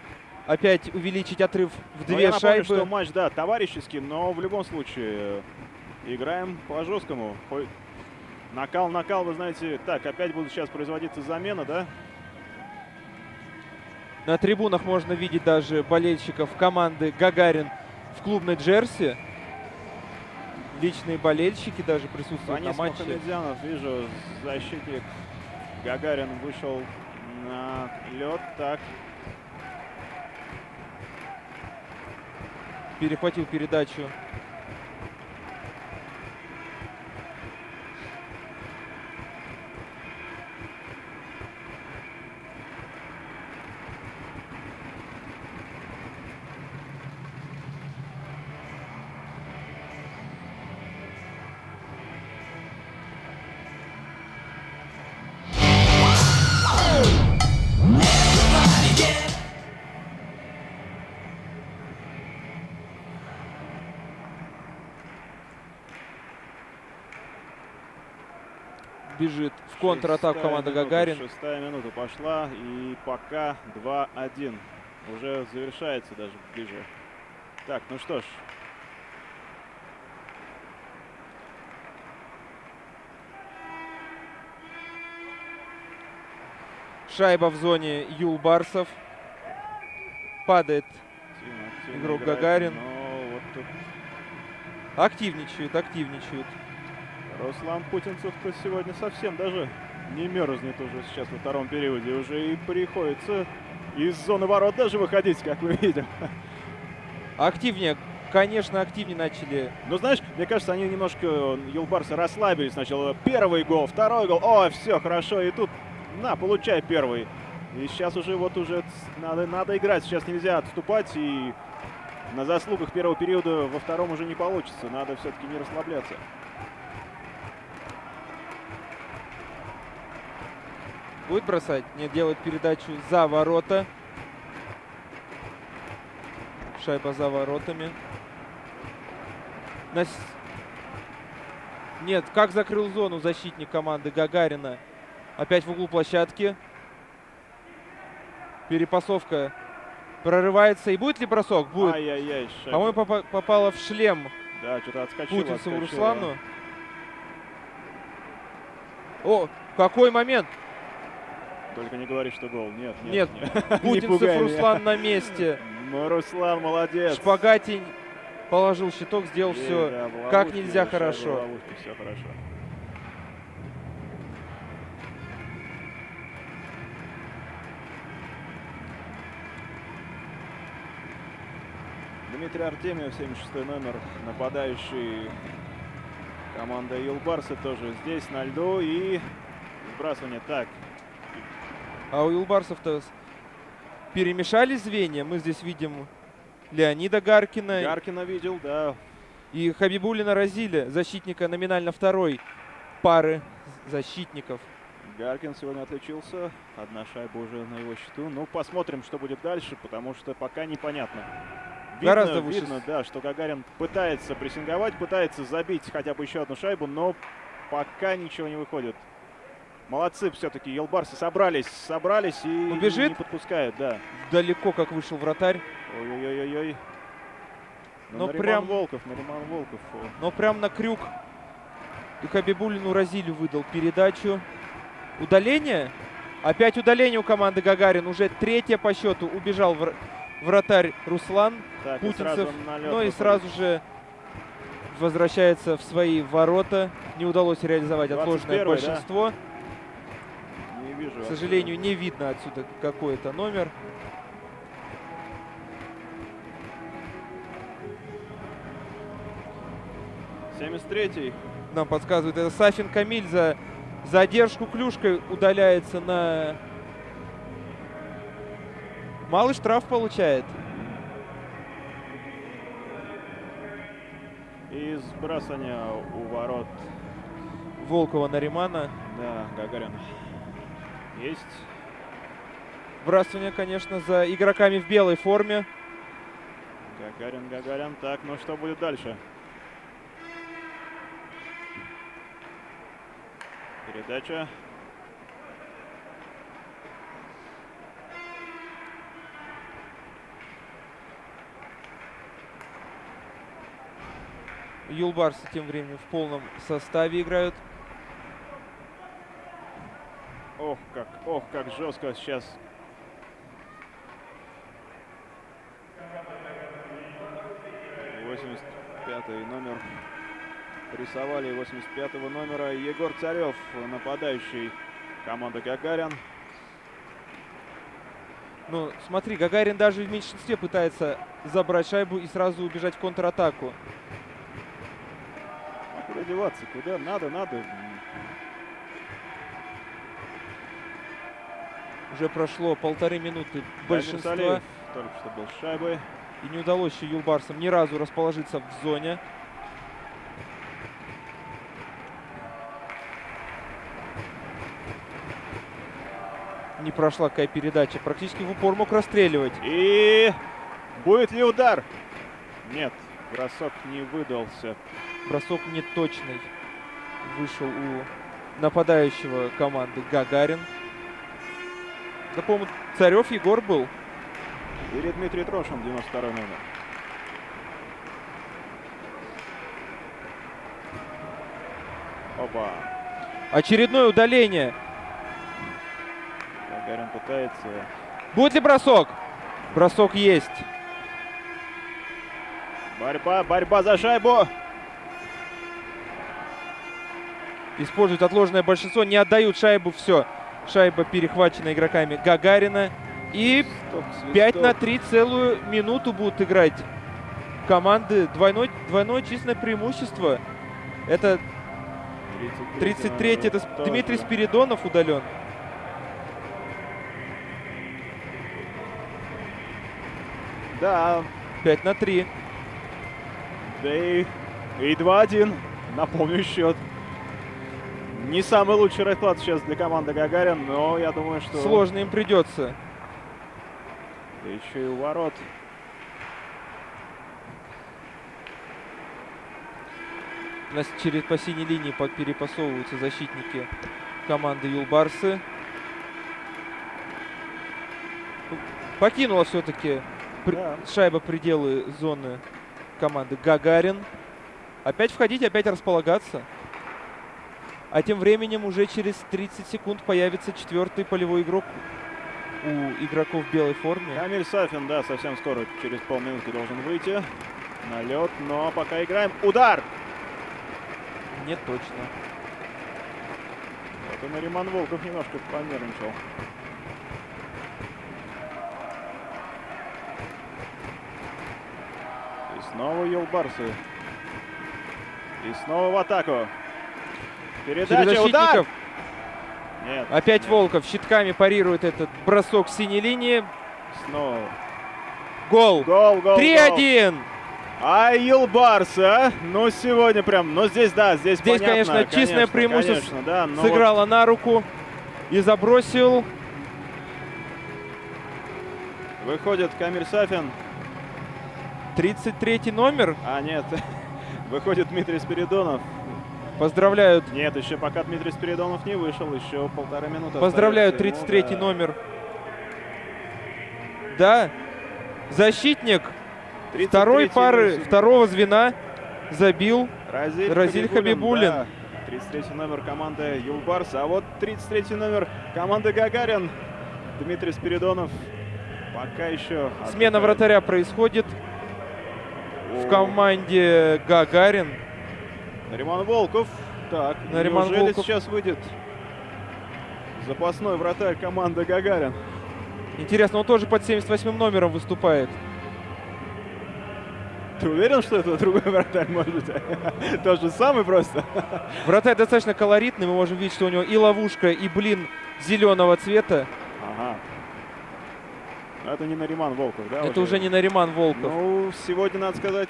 опять увеличить отрыв в Но две Ну, я напомню, шайбы. что матч, да, товарищеский, но в любом случае э, играем по жесткому. Хо- Накал, накал, вы знаете. Так, опять будут сейчас производиться замена, да? На трибунах можно видеть даже болельщиков команды Гагарин в клубной джерси. Личные болельщики даже присутствуют Фанис на матче. Мухамедзянов, вижу, защитник Гагарин вышел на лед. Так, Перехватил передачу. Контратаку минута, Гагарин. Шестая минута пошла, и пока 2-1. Уже завершается даже ближе. Так, ну что ж. Шайба в зоне Юлбарсов. Падает. активно, активно Игрок играет, Гагарин. Но вот тут Активничают, активничают. Руслан Путинцев-то сегодня совсем даже не мерзнет уже сейчас во втором периоде. Уже и приходится из зоны ворот даже выходить, как мы видим. Активнее, конечно, активнее начали. Но знаешь, мне кажется, они немножко, Юлбарсы, расслабились сначала. Первый гол, второй гол. О, все, хорошо. И тут, на, получай первый. И сейчас уже вот уже надо, надо играть. Сейчас нельзя отступать. И на заслугах первого периода во втором уже не получится. Надо все-таки не расслабляться. Будет бросать? Нет, делает передачу за ворота. Шайба за воротами. На с- Нет, как закрыл зону защитник команды Гагарина. Опять в углу площадки. Перепасовка прорывается. И будет ли бросок? Будет. Ай-яй-яй. По-моему, попа- попала в шлем Да, что-то отскочило. Путинцеву отскочило. Руслану. О, какой момент! Только не говори, что гол. Нет, Нет, нет. Путинцев. Руслан на месте. Ну, Руслан молодец. Шпагатин положил щиток, сделал все да, как нельзя хорошо. ловушке, все хорошо. Дмитрий Артемьев, 76 номер, нападающий команда Юлбарса тоже здесь на льду и сбрасывание. Так, А у Юлбарсов-то перемешали звенья. Мы здесь видим Леонида Гаркина Гаркина видел, да, и Хабибулина Разиля, защитника номинально второй пары защитников. Гаркин сегодня отличился. Одна шайба уже на его счету. Ну, посмотрим, что будет дальше, потому что пока непонятно. Видно, Гораздо выше видно, да, что Гагарин пытается прессинговать, пытается забить хотя бы еще одну шайбу, но пока ничего не выходит. Молодцы все-таки, Елбарсы собрались, собрались и Убежит? не подпускают, да. Далеко как вышел вратарь. Ой-ой-ой-ой. Ну, Но Нариман прям- Волков, Нариман Волков. Но прям на крюк и Хабибулину Разилю выдал передачу. Удаление. Опять удаление у команды Гагарин. Уже третье по счету. Убежал вр- вратарь Руслан Так, и Путинцев. сразу налет Ну и сразу же возвращается в свои ворота. Не удалось реализовать отложенное 21-й, да? Вижу. К сожалению, не видно отсюда какой это номер. отсюда. 73-й. Нам подсказывает это Сафин Камиль за задержку клюшкой удаляется на... Малый штраф получает. И сбрасывание у ворот. Волкова Наримана. Да, Гагарин. Есть. Вбрасывание, конечно, за игроками в белой форме. Гагарин, Гагарин. Так, ну что будет дальше? Передача. Юлбарсы тем временем в полном составе играют. Ох, как, ох, как жестко сейчас. Восемьдесят пятый номер. Рисовали 85 номера Егор Царев, нападающий команды Гагарин. Ну, смотри, Гагарин даже в меньшинстве пытается забрать шайбу и сразу убежать в контратаку. Куда деваться? Куда? Надо, надо. Уже прошло полторы минуты большинства. Салиев только что был шайбой. И не удалось еще Юлбарсам ни разу расположиться в зоне. Не прошла какая передача. Практически в упор мог расстреливать. И будет ли удар? Нет, бросок не выдался. Бросок неточный. Вышел у нападающего команды Гагарин. Да, по-моему, Царев Егор был. Или Дмитрий Трошин, 92 номер. Опа. Очередное удаление. Гагарин пытается. Будет ли бросок? Бросок есть. Борьба, борьба за шайбу. Используют отложенное большинство. Не отдают шайбу. Все. Шайба перехвачена игроками Гагарина. И Стоп, 5 на свисток. 3 целую минуту будут играть команды. Двойной, двойное численное преимущество. Это 33 это. Дмитрий Спиридонов удален. Да, 5 на 3. да и, и 2-1. Напомню счет. Не самый лучший расклад сейчас для команды Гагарин, но я думаю, что... Сложно им придется. Да еще и у ворот. У нас через по синей линии перепасовываются защитники команды Юлбарсы. Покинула все-таки Да. шайба пределы зоны команды Гагарин. Опять входить, опять располагаться. А тем временем уже через 30 секунд появится четвертый полевой игрок у игроков в белой форме. Камиль Сафин, да, совсем скоро, через полминутки должен выйти на лед, но пока играем. Удар! Не точно. Вот и Нариман Волков немножко понервничал. И снова Елбарсы. И снова в атаку. Передача, удар! защитников Нет. опять нет. Волков щитками парирует этот бросок с синей линии. Снова. Гол. Гол, гол, гол. 3-1. А Елбарсы, а? Ну, сегодня прям, ну, здесь, да, здесь Здесь, понятно, конечно, конечно, преимущество конечно, да, но вот Сыграла на руку и забросил. выходит Камиль Сафин. 33 номер. А, нет. Выходит Дмитрий Спиридонов. Поздравляют, Нет, еще пока Дмитрий Спиридонов не вышел, еще полтора минуты. поздравляют остается 33 ему, да. номер. Да, защитник 33-й второй пары, защитник. второго звена забил. Разиль, Разиль Хабибуллин. да. 33 номер команды Юлбарс. А вот 33 номер команды Гагарин. Дмитрий Спиридонов. Пока еще... Смена вратаря происходит в команде Гагарин. Нариман Волков. Так, Нариман неужели Волков. сейчас выйдет запасной вратарь команды Гагарин? Интересно, он тоже под 78 номером выступает. Ты уверен, что это другой вратарь может быть? Тот же самый просто? Вратарь достаточно колоритный, мы можем видеть, что у него и ловушка, и блин зеленого цвета. Ага. Это не Нариман Волков, да? Это уже не Нариман Волков. Ну, сегодня, надо сказать,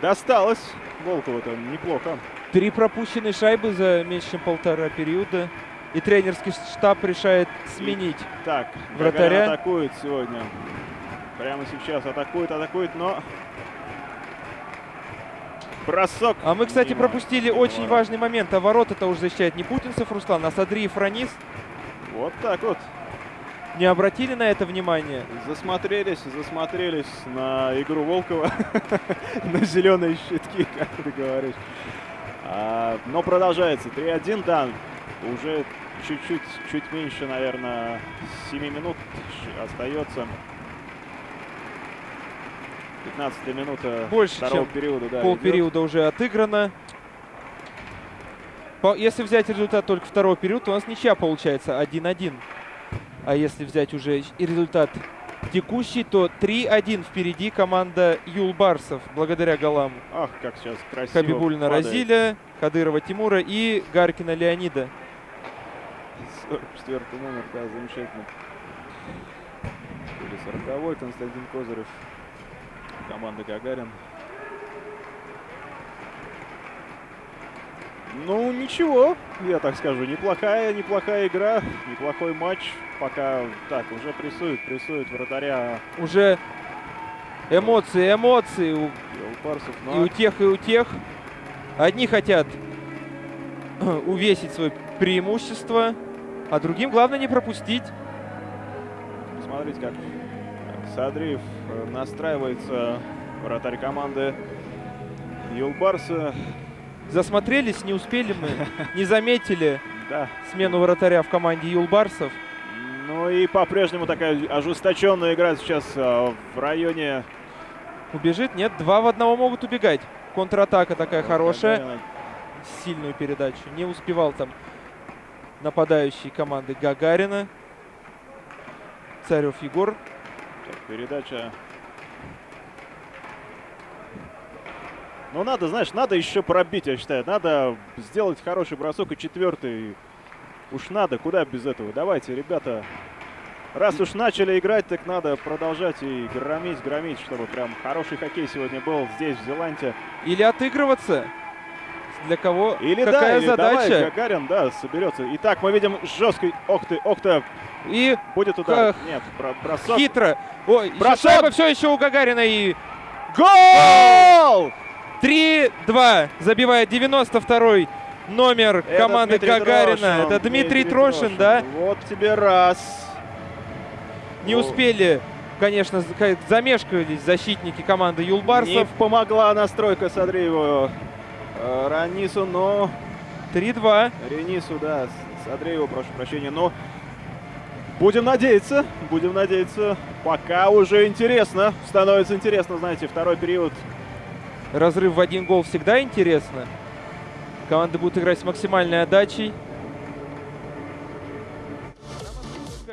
досталось Волкову-то неплохо. Три пропущенные шайбы за меньше, чем полтора периода. И тренерский штаб решает сменить. Так, Вратаря. Гагарин атакует сегодня. Прямо сейчас атакует, атакует, но... Бросок. А мы, кстати, мимо. пропустили Мимо очень ворот. важный момент. А ворота-то уже защищает не Путинцев Руслан, а Садриев Ранис. Вот так вот. Не обратили на это внимание? Засмотрелись, засмотрелись на игру Волкова, на зеленые щитки, как ты говоришь. А, но продолжается. 3-1, да, уже чуть-чуть, чуть меньше, наверное, 7 минут остается. 15 минута Больше, второго чем периода, да, идет. Полпериода уже отыграно. Если взять результат только второго периода, то у нас ничья получается 1-1. А если взять уже и результат текущий, то 3-1 впереди команда Юлбарсов, благодаря голам Ах, как сейчас красиво Хабибулина падает. Разиля, Кадырова Тимура и Гаркина Леонида. 44 номер, да, замечательно. Или 40 Константин Козырев. Команда Гагарин. Ну, ничего, я так скажу. Неплохая, неплохая игра, неплохой матч. Пока так, уже прессует, прессует вратаря Уже эмоции, эмоции у Елпарсов. и у тех, и у тех. Одни хотят увесить свое преимущество, а другим главное не пропустить. Посмотрите, как, как Садриев э, настраивается вратарь команды Юлбарса. Засмотрелись, не успели мы, не заметили Да, смену вратаря в команде Юлбарсов. Ну и по-прежнему такая ожесточенная игра сейчас э, в районе Убежит? Нет, два в одного могут убегать. Контратака такая хорошая. Гагарина. Сильную передачу. Не успевал там нападающий команды Гагарина. Царев Егор. Так, передача. Ну надо, знаешь, надо еще пробить, я считаю. Надо сделать хороший бросок и четвертый. Уж надо, куда без этого. Давайте, ребята. Раз уж начали играть, так надо продолжать и громить, громить, чтобы прям хороший хоккей сегодня был здесь, в Зеландии. Или отыгрываться. Для кого? Или Какая да, или задача? давай, Гагарин, да, соберется. Итак, мы видим жесткий, ох ты, ох ты, И будет удар. Ах, Нет, бро- бросок. хитро. Ой, Бросок! все еще у Гагарина. И Гол! 3-2. Забивает 92-й номер Это команды Дмитрий Гагарина. Трошин, Это Дмитрий Трошин, да? Вот тебе раз. Не О. успели, конечно, за- ка- замешкались защитники команды Не Юлбарсов. помогла настройка Садрееву э, Ранису, но 3-2. Ренису, да, Садрееву, прошу прощения, но будем надеяться, будем надеяться. Пока уже интересно, становится интересно, знаете, второй период. Разрыв в один гол всегда интересно. Команды будут играть с максимальной отдачей.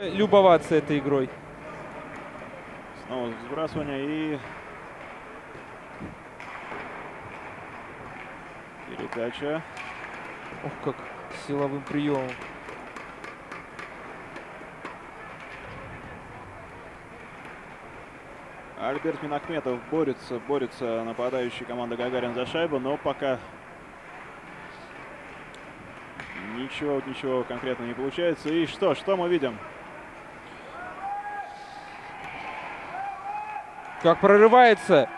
Любоваться этой игрой. Снова сбрасывание и... Передача. Ох, как силовым приемом. Альберт Минахметов борется, борется нападающий команда Гагарин за шайбу, но пока ничего, ничего конкретно не получается. И что, что мы видим? Как прорывается.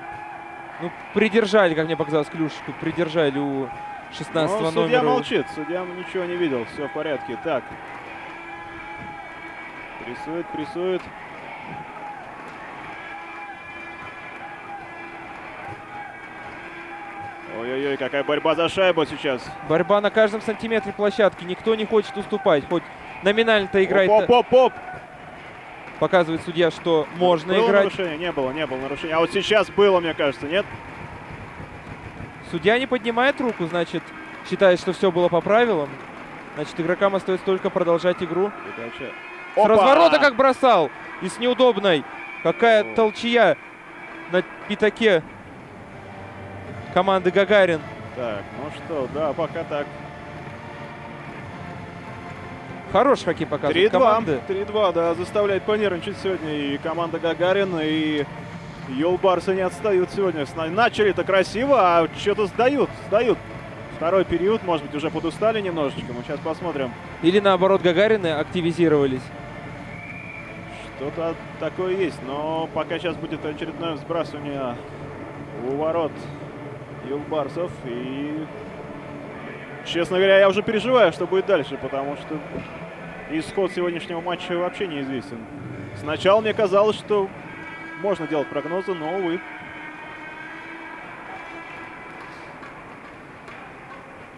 Ну, придержали, как мне показалось, клюшку. Придержали у 16 Ну, судья номера. молчит, судья ничего не видел, все в порядке. Так. Прессует, прессует. Ой-ой-ой, какая борьба за шайбу сейчас. Борьба на каждом сантиметре площадки. Никто не хочет уступать. Хоть номинально-то играть Оп-оп-оп! показывает судья, что можно было играть. нарушение? Не было, не было нарушения. А вот сейчас было, мне кажется, нет? Судья не поднимает руку, значит, считает, что все было по правилам. Значит, игрокам остается только продолжать игру. Передача. С разворота как бросал. И с неудобной. Какая О. толчья на пятаке команды Гагарин. Так, ну что, да, пока так. Хороший хоккей показывает 3-2. команды. 3-2, да, заставляет понервничать сегодня и команда Гагарина, и Юлбарсы не отстают сегодня. Начали-то красиво, а что-то сдают, сдают. Второй период, может быть, уже подустали немножечко. Мы сейчас посмотрим. Или наоборот, Гагарины активизировались. Что-то такое есть, но пока сейчас будет очередное сбрасывание у ворот Юлбарсов. И, честно говоря, я уже переживаю, что будет дальше, потому что исход сегодняшнего матча вообще неизвестен. Сначала мне казалось, что можно делать прогнозы, но, увы.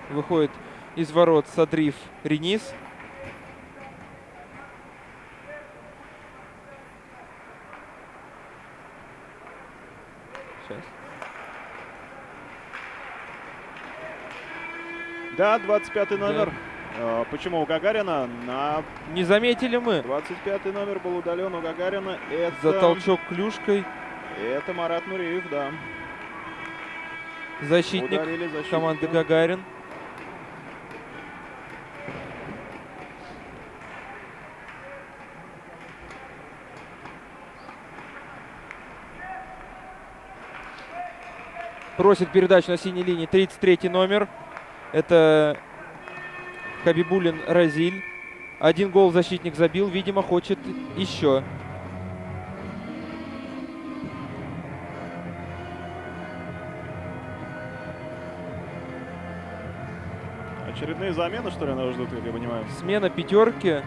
Выходит из ворот Садрив Ренис. Сейчас. Да, 25 номер. А, Почему у Гагарина? На Не заметили мы 25 номер был удален у Гагарина. Это, за толчок клюшкой. это Марат Нуриев, да. Защитник Ударили защитника. команды Гагарин. Просит передачу на синей линии 33 номер. Это Хабибулин Разиль. Один гол защитник забил. Видимо, хочет еще. Очередные замены, что ли, нас ждут, как я понимаю? Смена пятерки.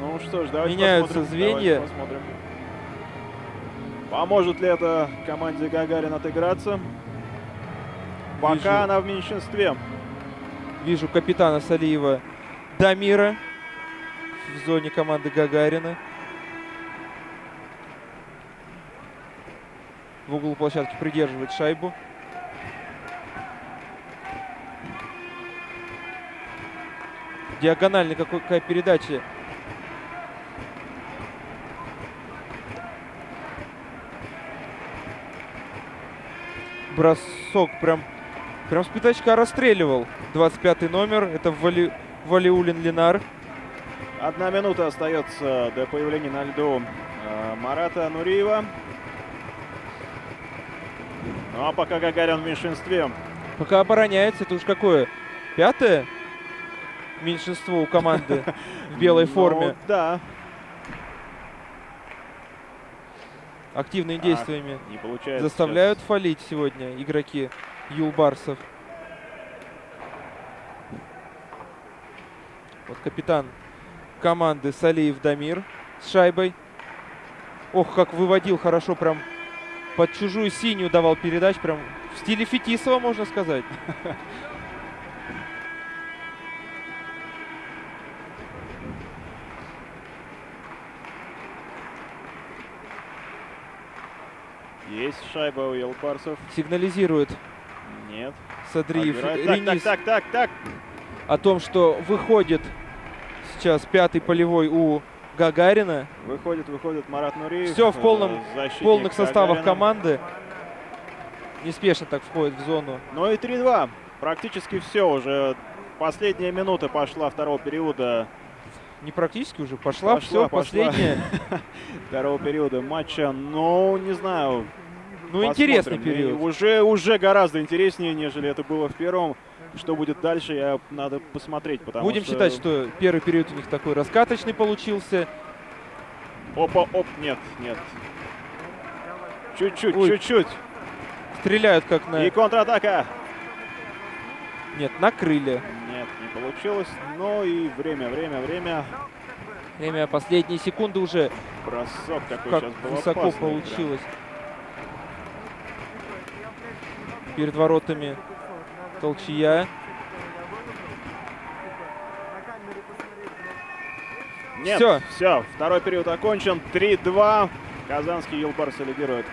Ну что ж, давайте Меняются посмотрим. звенья. Давайте посмотрим. Поможет ли это команде Гагарин отыграться? Пока Вижу. она в меньшинстве. Вижу капитана Салиева Дамира в зоне команды Гагарина. В углу площадки придерживает шайбу. Диагональный какой, какая передача. Бросок прям, прям с пятачка расстреливал. 25 номер. Это Вали, Валиулин Ленар. Одна минута остается до появления на льду э, Марата Нуриева. Ну а пока Гагарин в меньшинстве. Пока обороняется, это уж какое? Пятое меньшинство у команды в белой Ну, форме. да, Активными действиями получается. заставляют фалить сегодня игроки Юлбарсов. Вот капитан команды Салиев Дамир с шайбой. Ох, как выводил хорошо, прям под чужую синюю давал передач, прям в стиле Фетисова, можно сказать. Есть шайба у Елпарсов. Сигнализирует Нет. Садриев. Так, так, так, так, так. о том, что выходит сейчас пятый полевой у Гагарина. Выходит, выходит Марат Нуриев. Все в полном- э, полных составах Гагарина. команды. Неспешно так входит в зону. Ну и 3-2. Практически все уже. Последняя минута пошла второго периода. Не практически уже. Пошла, Пошла, все, пошла. последняя. Второго периода матча. Ну, не знаю. Ну, интересный посмотрим. И период. уже, уже гораздо интереснее, нежели это было в первом. Что будет дальше, я надо посмотреть. Потому Будем что... считать, что первый период у них такой раскаточный получился. Опа, оп, нет, нет. Чуть-чуть, чуть-чуть. Стреляют как на... И контратака. Нет, накрыли. Нет, не получилось. Но и время, время, время. Время последние секунды уже. Бросок такой Как сейчас был высоко опасный, да. получилось. Перед воротами толчья. Нет, Всё. все, второй период окончен. 3-2. Казанский Юлбарсы лидирует.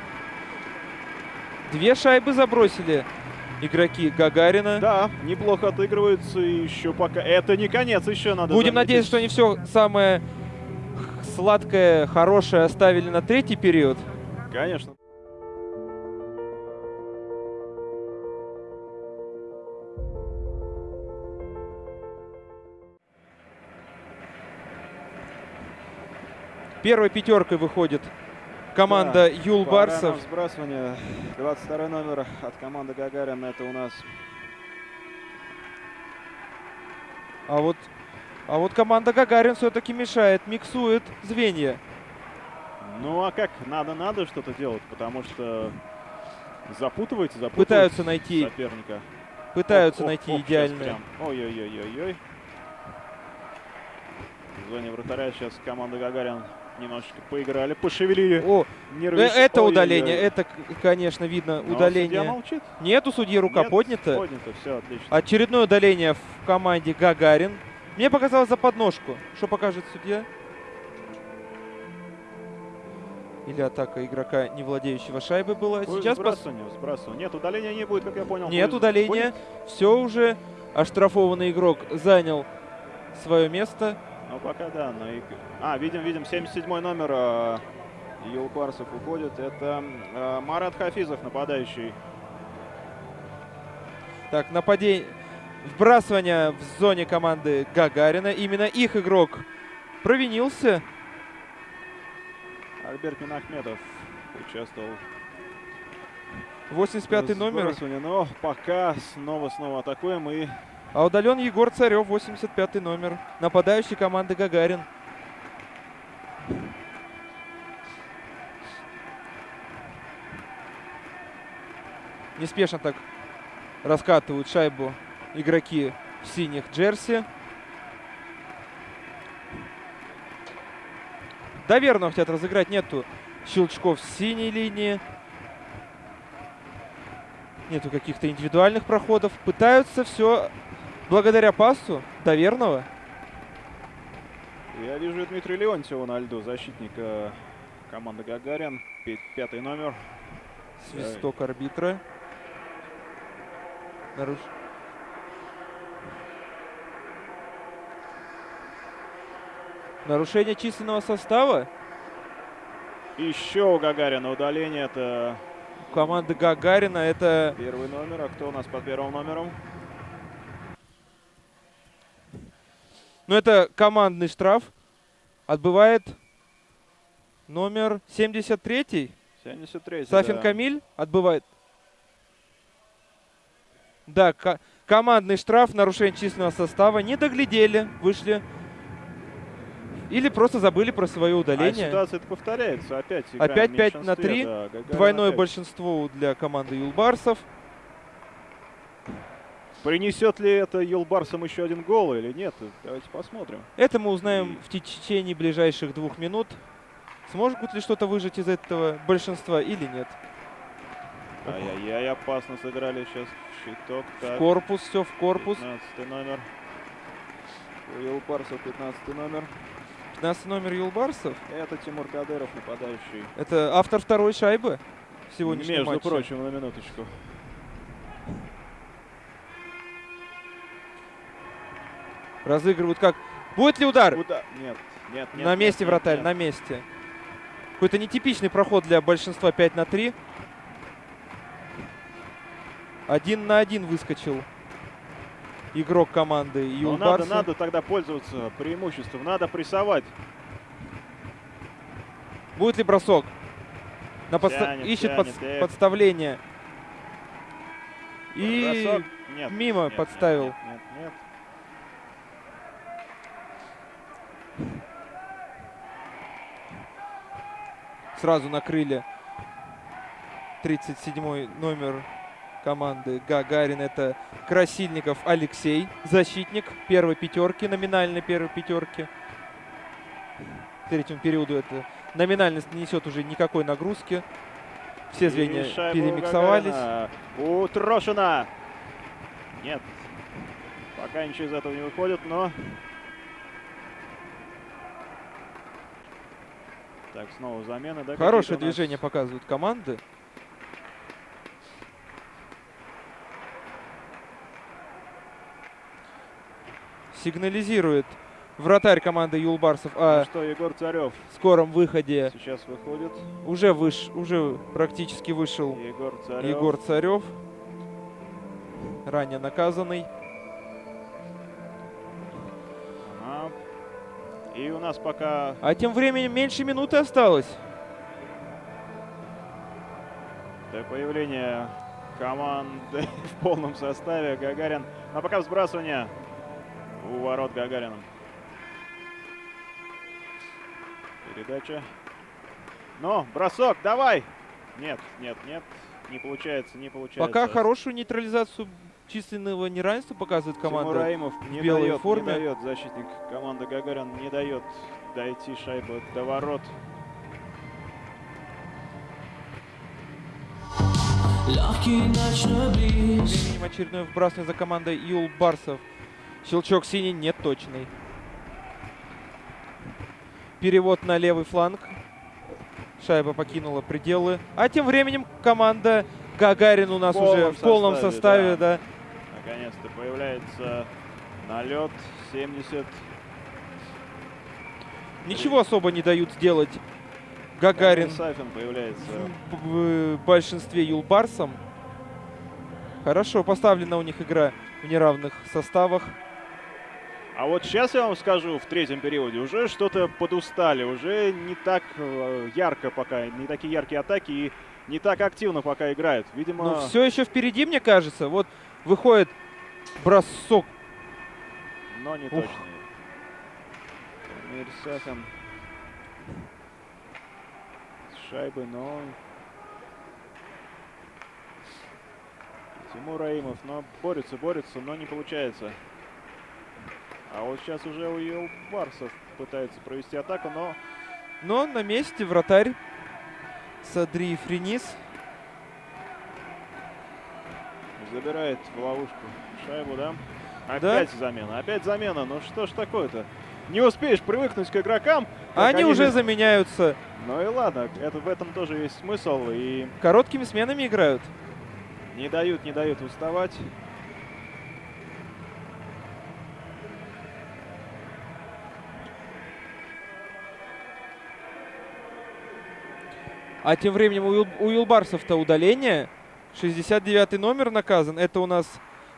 Две шайбы забросили игроки Гагарина. Да, неплохо отыгрываются и еще пока. Это не конец, еще надо. Будем заметить. надеяться, что они все самое сладкое, хорошее оставили на третий период. Конечно. Первой пятеркой выходит команда Да, Юлбарсов. Пора на Сбрасывание. 22 номер от команды Гагарин. Это у нас А вот, а вот команда Гагарин все-таки мешает, миксует звенья. Ну а как? Надо, надо что-то делать, потому что запутываете, запутываете Пытаются найти, соперника. пытаются Ох, найти ох, идеальное. Ой-ой-ой-ой-ой. В зоне вратаря сейчас команда Гагарин немножечко поиграли, пошевелили О, э, нервишки. это удаление, это, конечно, видно Но судья удаление. молчит. Нет, у судьи рука Нет, поднята. Поднято, все, отлично. Очередное удаление в команде Гагарин. Мне показалось за подножку. Что покажет судья? Или атака игрока, не владеющего шайбой была. Сейчас пос- сбрасывание, сбрасывание. Нет, удаления не будет, как я понял. нет Будет- удаления. Все уже. Оштрафованный игрок занял свое место. Ну, пока да. Но и... А, видим, видим, 77 номер э, Юлбарсов уходит. Это э, Марат Хафизов, нападающий. Так, нападение. Вбрасывание в зоне команды Гагарина. Именно их игрок провинился. Альберт Минахметов участвовал 85 в номер. Но пока снова-снова атакуем и А удален Егор Царев, 85 номер. Нападающий команды Гагарин. Неспешно так раскатывают шайбу игроки в синих джерси. Доверно хотят разыграть, нету щелчков с синей линии. Нету каких-то индивидуальных проходов. Пытаются все благодаря пасу доверного. я вижу Дмитрия Леонтьева на льду, защитника команды Гагарин. Пятый номер. Свисток арбитра. Наруш... Нарушение численного состава Еще у Гагарина удаление. Это у команды Гагарина. Это первый номер. А кто у нас под первым номером? Ну, это командный штраф. Отбывает номер 73 73 Сафин да. Камиль отбывает. Да, ко- командный штраф, нарушение численного состава. Не доглядели, вышли. Или просто забыли про свое А удаление. ситуация это повторяется. Опять Опять в 5 на меньшинстве, 3. да, Гагарин Двойное опять. большинство для команды Юлбарсов. Принесет ли это Юлбарсам еще один гол или нет? Давайте посмотрим. Это мы узнаем в течение ближайших двух минут. Смогут ли что-то выжать из этого большинства или нет. Ай-яй-яй, опасно сыграли сейчас щиток. В Так, корпус, все в корпус. 15 номер. У Юлбарсов 15 номер. 15 номер Юлбарсов. Это Тимур Кадыров, нападающий. Это автор второй шайбы в сегодняшнем Между матче. прочим, на минуточку. Разыгрывают как? Будет ли удар? Куда? Нет, нет, нет. на нет, месте нет, вратарь, нет. на месте. Какой-то нетипичный проход для большинства 5 на 3. Один на один выскочил игрок команды Ну, надо, надо тогда пользоваться преимуществом. Надо прессовать. Будет ли бросок? На подста- Тянет, Ищет тянет, подс- эх. подставление. И Бросок? Нет. мимо нет, подставил. Нет, нет, нет. Сразу накрыли 37 номер команды Гагарин это Красильников Алексей, защитник первой пятерки, номинальной первой пятерки. Третьему периоду это номинальность не несет уже никакой нагрузки. Все звенья И перемиксовались. У Трошина. Нет. Пока ничего из этого не выходит, но... Так, снова замены, да? Хорошее нас? движение показывают команды. Сигнализирует вратарь команды Юлбарсов Ну о что, Егор Царев скором выходе. сейчас выходит. Уже, выш, уже практически вышел Егор Царев. Егор Царев. Ранее наказанный. Ага. И у нас пока А тем временем меньше минуты осталось. до появления команды в полном составе Гагарин. Но пока взбрасывание у ворот Гагарина. Передача. Ну, бросок, давай! Нет, нет, нет. Не получается, не получается. Пока хорошую нейтрализацию численного неравенства показывает команда. Раимов не белой дает, форме. не дает защитник команды Гагарин, не дает дойти шайбу до ворот. Легкий ночной бриз Временем очередное вбрасывание за командой Юл Барсов. Щелчок синий не точный. Перевод на левый фланг. Шайба покинула пределы. А тем временем команда Гагарин у нас В уже в полном составе, составе, да. да. Наконец-то появляется налет 70. Ничего особо не дают сделать Гагарин Сафин появляется. в, в большинстве юлбарсом. Хорошо поставлена у них игра в неравных составах. А вот сейчас я вам скажу, в третьем периоде уже что-то подустали, уже не так э, ярко пока, не такие яркие атаки и не так активно пока играют. Видимо, Но все еще впереди, мне кажется. Вот выходит бросок. но не Ух. с шайбой, но... Тимур Раимов, но борется, борется, но не получается. А вот сейчас уже у Елбарсов пытается провести атаку, но Но на месте вратарь Садри Френис. Забирает в ловушку шайбу, да? Да. Опять замена, опять замена. Ну что ж такое-то? Не успеешь привыкнуть к игрокам. А как они уже же- заменяются. Ну и ладно, это, в этом тоже есть смысл. И Короткими сменами играют. не дают, не дают уставать. А тем временем у, Ил- у Юлбарсов-то удаление. 69 номер наказан. Это у нас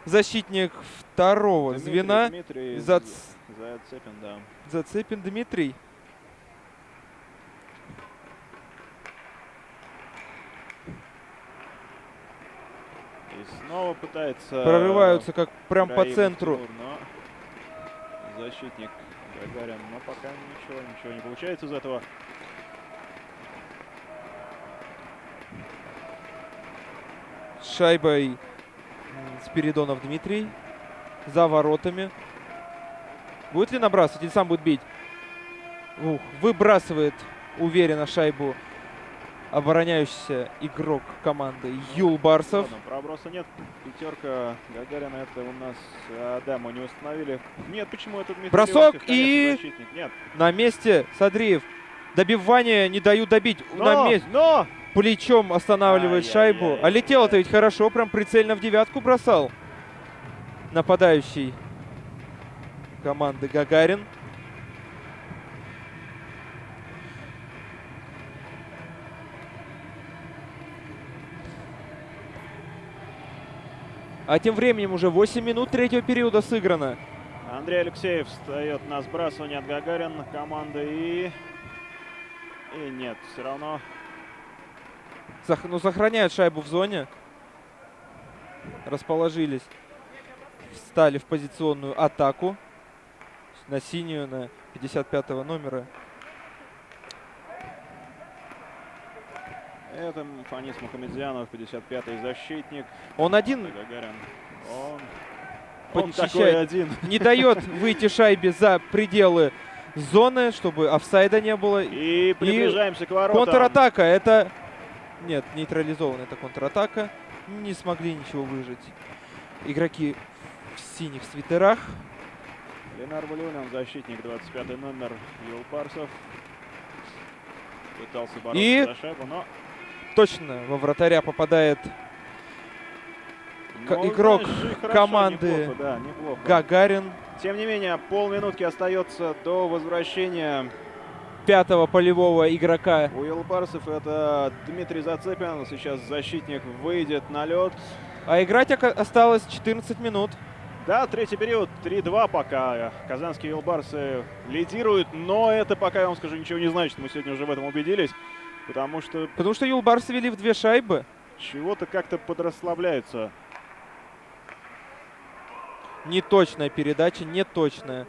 защитник второго Дмитрий, звена. Дмитрий Зац- Зацепин, да. Зацепин Дмитрий. И снова пытается... Прорываются как прям по центру. Тимур, но защитник Гагарин, но пока ничего, ничего не получается из этого. Шайбой Спиридонов Дмитрий. За воротами. Будет ли набрасывать или сам будет бить? Ух, выбрасывает уверенно шайбу обороняющийся игрок команды Юл Барсов. Ладно, проброса нет. Пятерка Гагарина это у нас... а, да, мы не установили. Нет, почему это Дмитрий Бросок и-. Нет. На месте Садриев. Добивание не дают добить. Но, На месте. но! Плечом останавливает шайбу. А летел-то ведь хорошо, прям прицельно в девятку бросал. Нападающий команды Гагарин. А тем временем уже 8 минут третьего периода сыграно. Андрей Алексеев встает на сбрасывание от Гагарина команды и... И нет, все равно ну, сохраняют шайбу в зоне. Расположились. Встали в позиционную атаку. На синюю, на 55 номера. Это Фанис Мухамедзянов, 55-й защитник. Он один Гагарин. Он, он такой один. не дает выйти шайбе за пределы зоны, чтобы офсайда не было. И приближаемся к воротам. Контратака, это... Нет, нейтрализована это контратака. Не смогли ничего выжить. Игроки в синих свитерах. Ленар Валюнин, защитник, 25 номер, Юлбарсов. Пытался бороться И- за шайбу, но... Точно во вратаря попадает но, игрок знаешь, хорошо, команды неплохо, да, неплохо. Гагарин. Тем не менее, полминутки остается до возвращения Пятого полевого игрока. у Юлбарсов. Это Дмитрий Зацепин. Сейчас защитник выйдет на лед. А играть осталось 14 минут. Да, третий период, 3-2 пока. Казанские Юлбарсы лидируют, но это пока, я вам скажу, ничего не значит. Мы сегодня уже в этом убедились. Потому что Потому что Юлбарсы вели в две шайбы. чего-то как-то подрасслабляются. Неточная передача, неточная.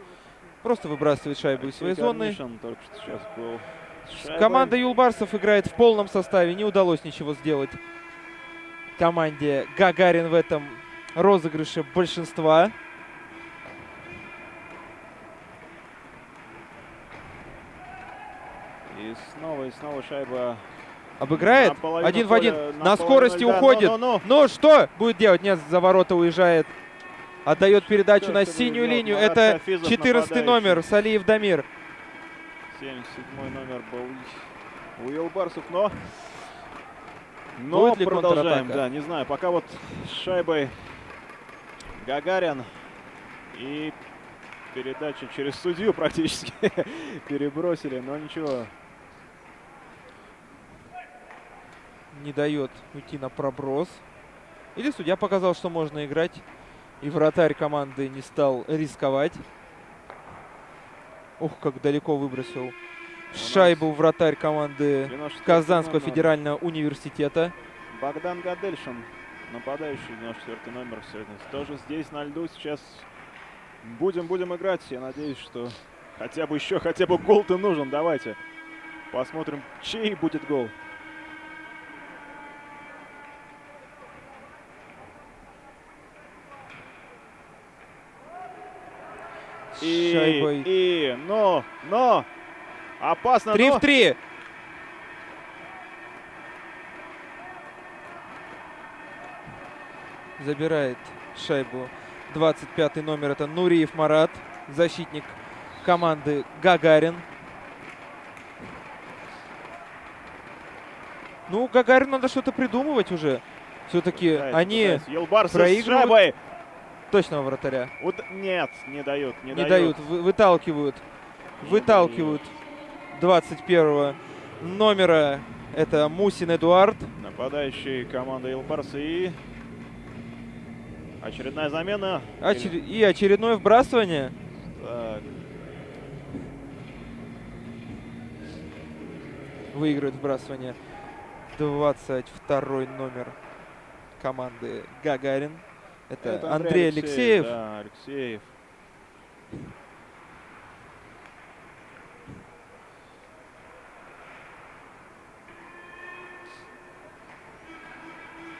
Просто выбрасывает шайбу из своей зоны. Команда Юлбарсов играет в полном составе. Не удалось ничего сделать команде Гагарин в этом розыгрыше большинства. И снова, и снова шайба. Обыграет. Один в один. поля, На наполовину скорости уходит. Ну-ну-ну. Но что будет делать? Нет, за ворота уезжает. Отдает передачу на синюю линию. Это Марат Хафизов, 14 нападающий. номер Салиев Дамир. 77 номер был у Юлбарсов, но... Но Будет ли продолжаем, да, не знаю. Пока вот с шайбой Гагарин и передача через судью практически перебросили, но ничего. Не дает уйти на проброс. Или судья показал, что можно играть. И вратарь команды не стал рисковать. Ух, как далеко выбросил шайбу вратарь команды 94 Казанского федерального университета. Богдан Гадельшин, нападающий 94 номер сегодня. Тоже здесь на льду сейчас будем, будем играть. Я надеюсь, что хотя бы еще, хотя бы гол-то нужен. Давайте посмотрим, чей будет гол. И, Шайбой. и, но, но, опасно, 3 но. в 3. Забирает шайбу 25 номер. Это Нуриев Марат, защитник команды Гагарин. Ну, Гагарин надо что-то придумывать уже. Все-таки они пытается. Елбарс с проигрывают. Точного вратаря Уд- Нет, не дают, не, не дают, вы- выталкивают. Выталкивают 21 номера. Это Мусин Эдуард. Нападающий команды Елбарса и очередная замена. Очер- И очередное вбрасывание. Так, Выигрывает вбрасывание 22 номер команды Гагарин. Это, это Андрей Алексеев. Да, Алексеев.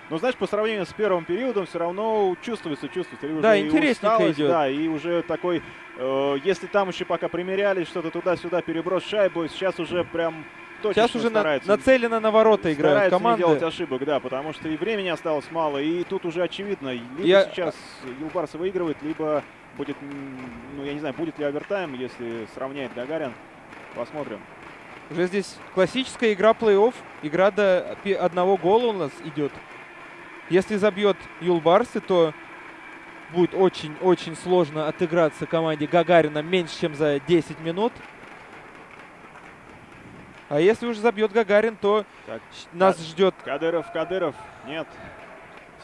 Но знаешь, по сравнению с первым периодом, все равно чувствуется, чувствуется. И Да, интересненько идет. Да, и уже такой, э, если там еще пока примерялись, что-то туда-сюда, переброс шайбу, сейчас уже прям точно Сейчас уже на- нацелено на ворота играют команды. не делать ошибок, да, потому что и времени осталось мало, и тут уже очевидно, либо Я- сейчас Юлбарсы выигрывает, либо будет, ну я не знаю, будет ли овертайм, если сравняет Гагарин. Посмотрим. Уже здесь классическая игра плей-офф. Игра до одного гола у нас идет. Если забьет Юлбарсы, то будет очень-очень сложно отыграться команде Гагарина меньше, чем за 10 минут. А если уже забьет Гагарин, то Так, нас ждет Кадыров, Кадыров, нет,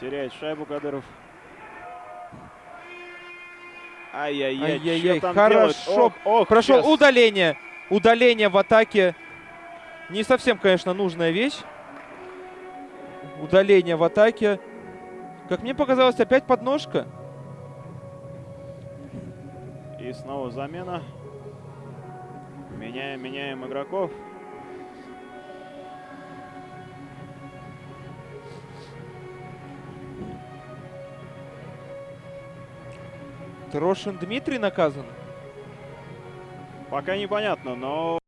теряет шайбу Кадыров. Ай-яй-яй, Ай-яй-яй, хорошо Ох, ох, Прошел щас. удаление. Удаление в атаке. Не совсем, конечно, нужная вещь. Удаление в атаке. Как мне показалось, опять подножка. И снова замена. Меняем, меняем игроков. Рошин Дмитрий наказан. Пока непонятно, но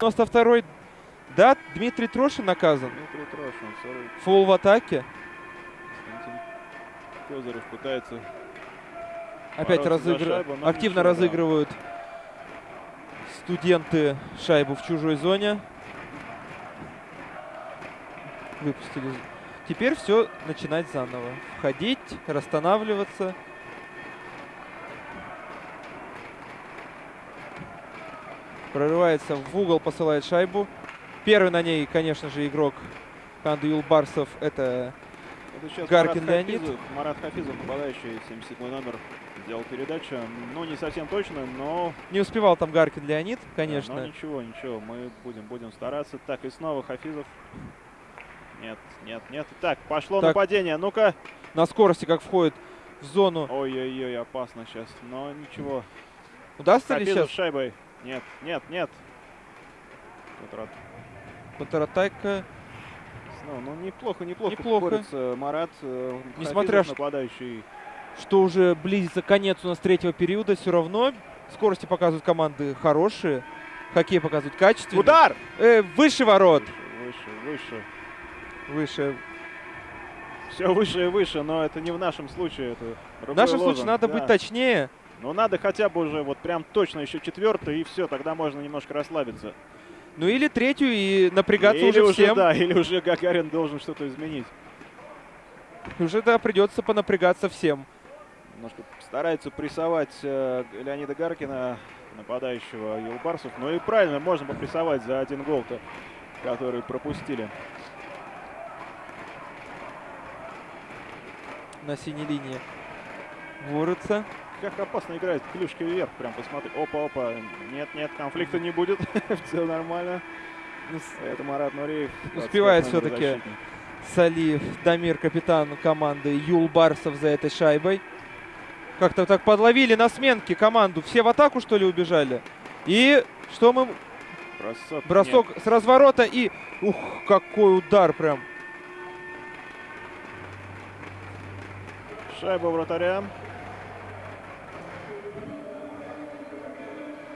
92-й. Да, Дмитрий Трошин наказан. Дмитрий Трошин, 40 Фол в атаке. Константин Козырев пытается Опять разыгрывают. Активно разыгрывают студенты шайбу в чужой зоне. Выпустили. Теперь все начинать заново. Входить, расстанавливаться. Прорывается в угол, посылает шайбу. Первый на ней, конечно же, игрок команды Юлбарсов. Это Это сейчас Гаркин Марат Леонид. Хафизов, Марат Хафизов, нападающий, 77 номер, сделал передачу. Ну, не совсем точно, но... не успевал там Гаркин Леонид, да, конечно. но ничего, ничего, мы будем, будем стараться. Так, и снова Хафизов. Нет, нет, нет. Так, пошло Так. нападение. Ну-ка. На скорости, как входит в зону. Ой-ой-ой, опасно сейчас. Но ничего. Удастся ли Хафизов сейчас шайбой. Нет, нет, нет. Контрат- контратака? Ну, ну, неплохо, неплохо, Неплохо. борется Марат. э, Несмотря ш- нападающий. что уже близится конец у нас третьего периода, все равно скорости показывают команды хорошие, хоккей показывают качественный. Удар! Э, выше ворот. Выше, выше. Выше. Все выше и выше, но это не в нашем случае. Это В нашем случае лозунг, надо да. быть точнее. Но надо хотя бы уже вот прям точно еще четвертый, и все, тогда можно немножко расслабиться. Ну или третью и напрягаться или уже всем. да, или уже Гагарин должен что-то изменить. Уже да, придется понапрягаться всем. Немножко старается прессовать э, Леонида Гаркина, нападающего Юлбарсов. Ну и правильно, можно попрессовать за один гол-то, который пропустили. На синей линии. Борются. Как опасно играет клюшки вверх, прям посмотри. Опа-опа, нет-нет, конфликта не будет, все нормально. Ну, Это Марат Нуриев. Успевает 25 номер всё-таки. защитник. Салиев, Дамир, капитан команды Юл Барсов за этой шайбой. Как-то так подловили на сменке команду. Все в атаку, что ли, убежали? И что мы... Бросок. Бросок с разворота и... Ух, какой удар прям. Шайба вратаря.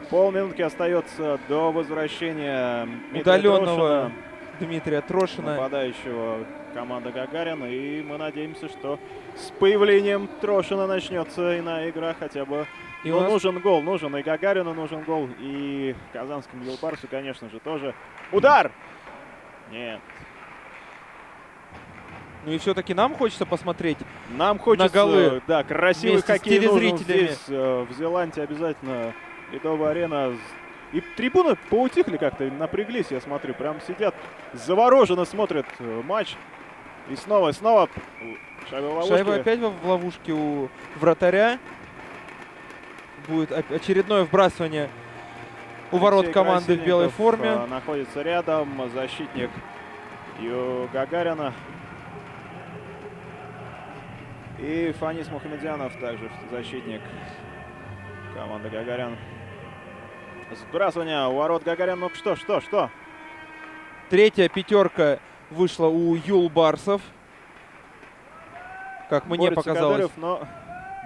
Полминутки остается до возвращения Удаленного Трошина, Дмитрия Трошина. нападающего команды Гагарина. И мы надеемся, что с появлением Трошина начнется иная игра хотя бы. И Но нас нужен гол, нужен и Гагарину нужен гол, и казанскому Юлбарсу, конечно же, тоже. Удар! Нет. Ну и все-таки нам хочется посмотреть. Нам хочется, голы да, красивый хоккей нужен телезрителями. здесь, э, в Зеландии обязательно. Ледовая арена. И трибуны поутихли как-то, напряглись, я смотрю. Прям сидят, завороженно смотрят э, матч. И снова, снова шайба в ловушке. Шайба опять в ловушке у вратаря. Будет очередное вбрасывание у ворот Алексей команды в белой форме. э, находится рядом, защитник Ю Гагарина. И Фанис Мухамедянов также защитник команды Гагарин. Сбрасывание у ворот Гагарин. Ну что, что, что? Третья пятерка вышла у Юл Барсов. Как мне Борется показалось. Кадыров, но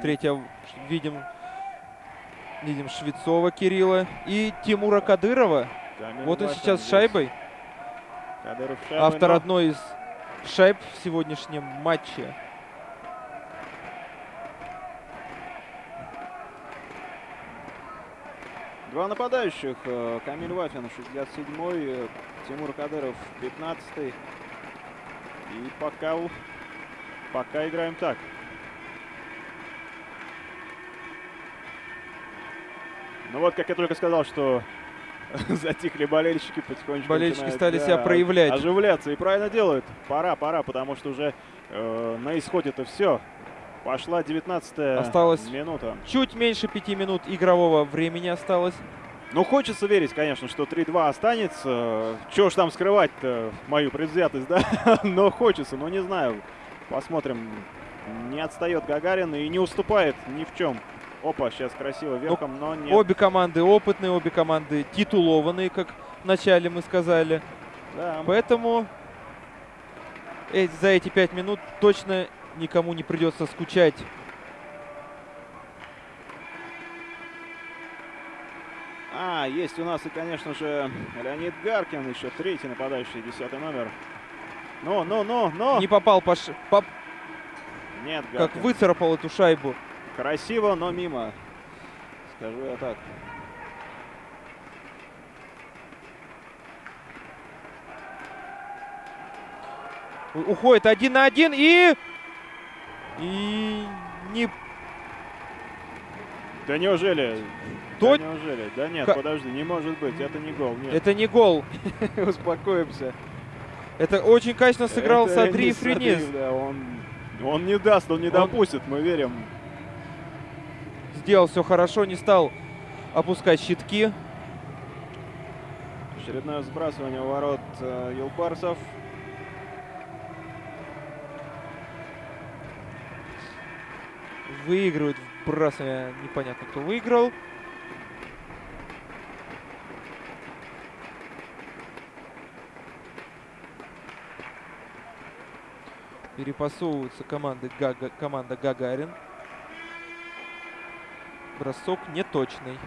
Третья видим, видим Швецова Кирилла и Тимура Кадырова. Камиль Вот он сейчас с здесь. шайбой. Кадыров шайбой, Автор но одной из шайб в сегодняшнем матче. Два нападающих. э, Камиль Вафин, 67-й, э, Тимур Кадыров, 15-й. И пока, пока играем так. Ну вот, как я только сказал, что затихли болельщики, потихонечку Болельщики стали себя проявлять. Оживляться. И правильно делают. Пора, пора, потому что уже э, на исходе-то все. Пошла 19 Осталось минута. Чуть меньше пяти минут игрового времени осталось. Ну, хочется верить, конечно, что 3-2 останется. Чего ж там скрывать-то, мою предвзятость, да? но хочется, но не знаю. Посмотрим. Не отстает Гагарин и не уступает ни в чем. Опа, сейчас красиво верхом, но нет. Обе команды опытные, обе команды титулованные, как вначале мы сказали. Да. Поэтому э- за эти пять минут точно никому не придется скучать. А, есть у нас и, конечно же, Леонид Гаркин, еще третий нападающий, десятый номер. Ну, ну, ну, ну! Не попал по, ш- по- Нет, как Гаркин. выцарапал эту шайбу. Красиво, но мимо. Скажу я так. Уходит один на один и... И не... Да неужели? То- Да неужели? Да нет, Ка- подожди, не может быть, это не гол. Нет, Это не гол. успокоимся. Это очень качественно сыграл Это Садри. Садри, да, он, он не даст, он не Он- допустит, мы верим. Сделал все хорошо, не стал опускать щитки. Очередное сбрасывание ворот э, Выигрывает вбрасывание. Непонятно, кто выиграл. Перепасовываются команды Гага, команда Гагарин. Бросок неточный.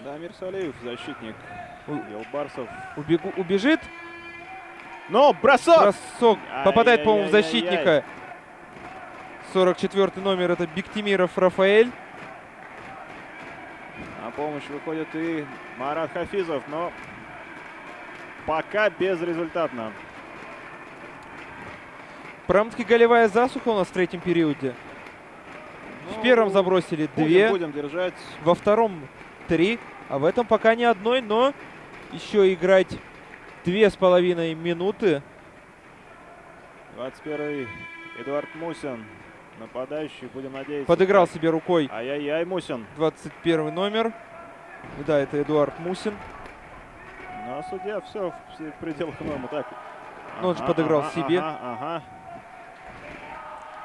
Да, Мирсалиев, защитник Юлбарсов. Убегу, убежит. Но бросок! Бросок. Попадает, по-моему, в защитника. 44 номер это Биктимиров Рафаэль. На помощь выходит и Марат Хафизов, но пока безрезультатно. Прям-таки голевая засуха у нас в третьем периоде. В Ну, первом забросили будем, две, Будем держать. во втором три, а в этом пока ни одной, но еще играть две с половиной минуты. 21 Эдуард Мусин. Нападающий, будем надеяться. Подыграл себе рукой Ай-яй-яй, Мусин. 21 номер. Да, это Эдуард Мусин. Ну, а судья все в пределах нормы. Так. Ну, он же подыграл себе. Ага, ага.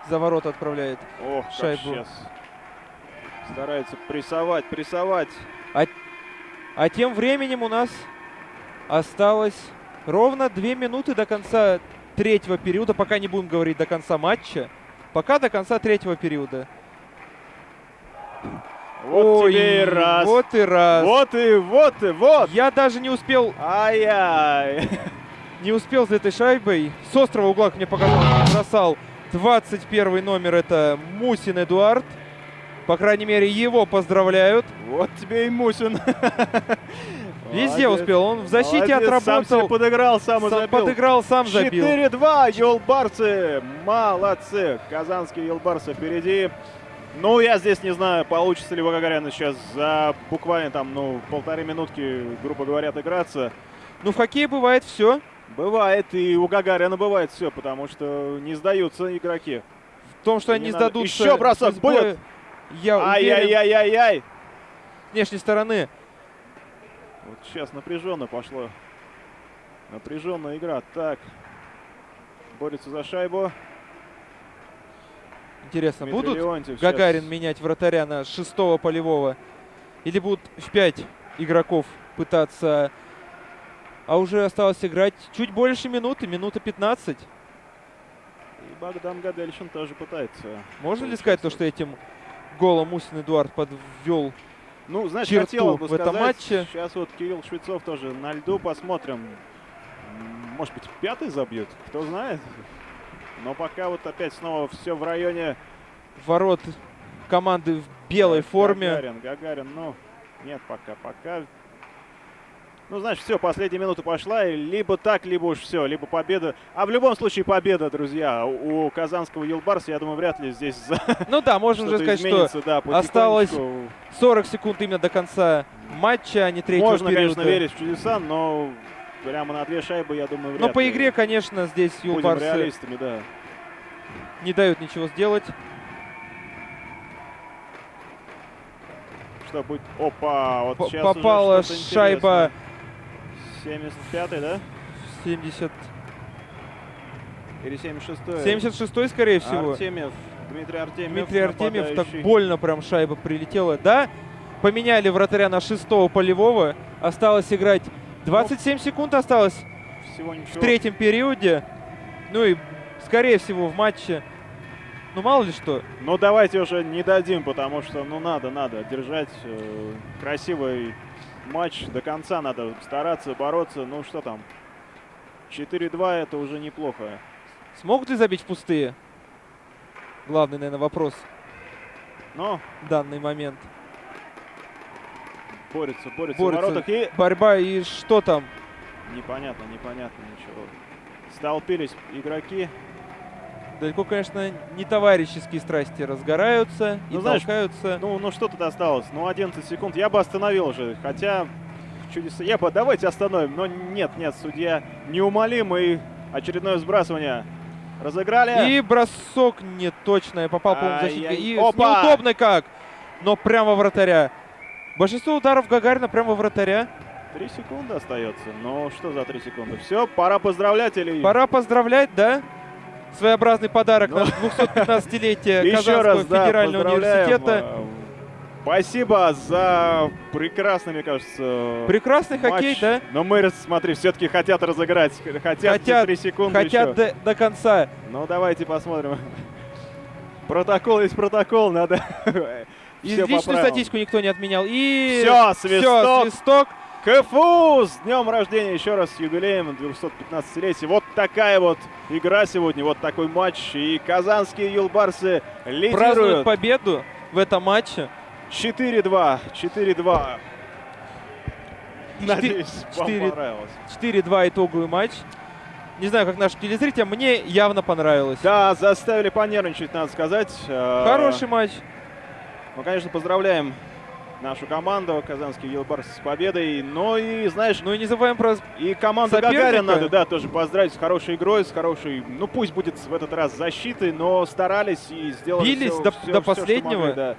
За ворота отправляет. Ох, как Шайбу. сейчас. Старается прессовать, прессовать. А тем временем у нас осталось ровно две минуты до конца третьего периода. Пока не будем говорить до конца матча. Пока до конца третьего периода. Вот Ой, тебе и раз. Вот и раз. Вот и вот и вот. Я даже не успел, Ай-яй. не успел за этой шайбой. С острого угла, как мне показалось, бросал 21 номер. Это Мусин Эдуард. По крайней мере, его поздравляют. Вот тебе и Мусин. Везде Молодец. успел. Он в защите Молодец, Сам отработал. подыграл, сам Сам забил. подыграл, сам забил. 4-2, Юлбарсы. Молодцы. Казанские Юлбарсы впереди. Ну, я здесь не знаю, получится ли у Гагаряна сейчас за буквально там, ну, полторы минутки, грубо говоря, отыграться. Ну, в хоккее бывает все. Бывает, и у Гагарина бывает все, потому что не сдаются игроки. В том, что И они не сдадутся. Еще бросок будет? Я Ай-яй-яй-яй-яй. внешней стороны. Вот сейчас напряженно пошло. Напряженная игра. Так. Борется за шайбу. Интересно, Дмитрий будут Леонтьев Гагарин щас- менять вратаря на шестого полевого? Или будут в пять игроков пытаться... А уже осталось играть чуть больше минуты, минута 15. И Богдан Гадельшин тоже пытается. Можно ли сказать то, что этим голом Мусин Эдуард подвел? Ну, знаешь, черту хотел бы в этом сказать, матче? Сейчас вот Кирилл Швецов тоже на льду, посмотрим. Может быть, пятый забьет, кто знает. Но пока вот опять снова все в районе Ворот команды в белой Так, форме. Гагарин, Гагарин, ну, нет пока, пока. Ну, значит, все, последняя минута пошла, и либо так, либо уж все, либо победа. А в любом случае победа, друзья. У казанского Юлбарса, я думаю, вряд ли здесь за- Ну да, можно уже сказать, что да, осталось потихонечку. 40 секунд именно до конца матча, а не третьего Можно, периода. конечно, верить в чудеса, но прямо на две шайбы, я думаю, вряд Но по игре, конечно, здесь Юлбарсы да. не дают ничего сделать. Что будет? Опа, вот П- сейчас попала шайба интересное. 75-й, да? 70... Или 76-й? 76 скорее всего. Артемьев, Дмитрий Артемьев. Дмитрий Артемьев так больно прям шайба прилетела. Да, поменяли вратаря на шестого полевого. Осталось играть 27 секунд осталось Всего ничего. в третьем периоде. Ну и, скорее всего, в матче. Ну, мало ли что. Ну давайте уже не дадим, потому что ну надо, надо держать э, красивый матч до конца, надо стараться, бороться. Ну что там, 4-2 это уже неплохо. Смогут ли забить в пустые? Главный, наверное, вопрос Но в данный момент. борется, борется, Борются. в воротах и Борьба и что там? непонятно, непонятно ничего. Столпились игроки. Далеко, конечно, не товарищеские страсти разгораются и Ну, знаешь, толкаются. Ну, ну что тут осталось? Ну 11 секунд. Я бы остановил уже, хотя чудеса. Я бы давайте остановим, но нет, нет, судья неумолим и очередное сбрасывание разыграли. И бросок не точно. Попал, по-моему, защитника. Ай-яй. И Опа! неудобно как. Но прямо вратаря. Большинство ударов Гагарина прямо вратаря. Три секунды остается. Ну что за три секунды? Все, пора поздравлять или... Пора поздравлять, да? Своеобразный подарок Ну. на 215-летие Еще Казанского раз, да, федерального университета. Э, Спасибо за прекрасный, мне кажется, Прекрасный хоккей, матч. да? Но мы, смотри, все-таки хотят разыграть. Хотят, Хотят, три секунды Хотят еще. до, до конца. Ну, давайте посмотрим. Протокол есть протокол, надо... И личную статистику никто не отменял. И всё, свисток. свисток. КФУ с днем рождения еще раз с юбилеем 215-летия. Вот такая вот игра сегодня, вот такой матч. И казанские юлбарсы Празднуют лидируют. победу в этом матче. 4-2. 4-2. Надеюсь, вам четыре- понравилось. 4-2 итоговый матч. Не знаю, как наши телезрители, мне явно понравилось. Да, заставили понервничать, надо сказать. Э, Хороший матч. Ну, конечно, поздравляем нашу команду, казанский Юлбарс, с победой. Но и, знаешь, Ну и не забываем про И команду Соперника. Гагарин надо, да, тоже поздравить с хорошей игрой, с хорошей, ну пусть будет в этот раз защитой, но старались и сделали Бились всё- до- всё- до что последнего. могли, да.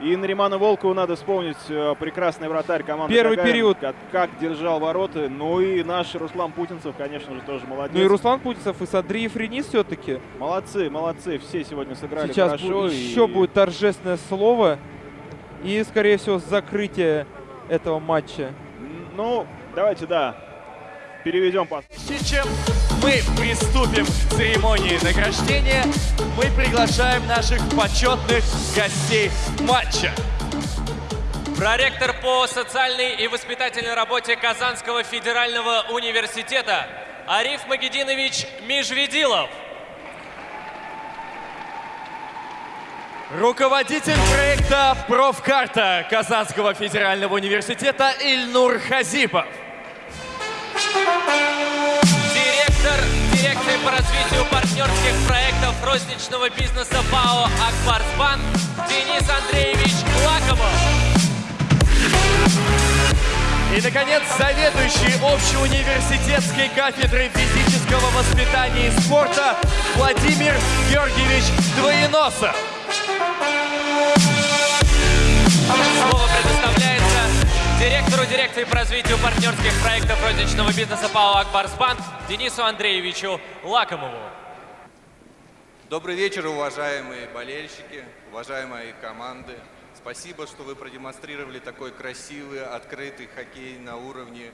И Нариману Волкову надо вспомнить, э, прекрасный вратарь команды Первый Гагарин, период. Как, как держал ворота. Ну и наш Руслан Путинцев, конечно же, тоже молодец. Ну и Руслан Путинцев, и Садри Френис все-таки. Молодцы, молодцы, все сегодня сыграли Сейчас хорошо. бу- и- еще будет торжественное слово. И, скорее всего, закрытие этого матча. Ну, давайте, да, переведем по... Прежде чем мы приступим к церемонии награждения, мы приглашаем наших почетных гостей матча. Проректор по социальной и воспитательной работе Казанского федерального университета Ариф Магединович Межведилов. Руководитель проекта «Профкарта» Казанского федерального университета Ильнур Хазипов. Директор дирекции по развитию партнерских проектов розничного бизнеса ПАО «Акбарсбанк» Денис Андреевич Лакомов. И, наконец, заведующий общеуниверситетской кафедрой физического воспитания и спорта Владимир Георгиевич Двоеносов. Слово предоставляется директору дирекции по развитию партнерских проектов розничного бизнеса ПАО «Акбарсбанк» Денису Андреевичу Лакомову. Добрый вечер, уважаемые болельщики, уважаемые команды. Спасибо, что вы продемонстрировали такой красивый, открытый хоккей на уровне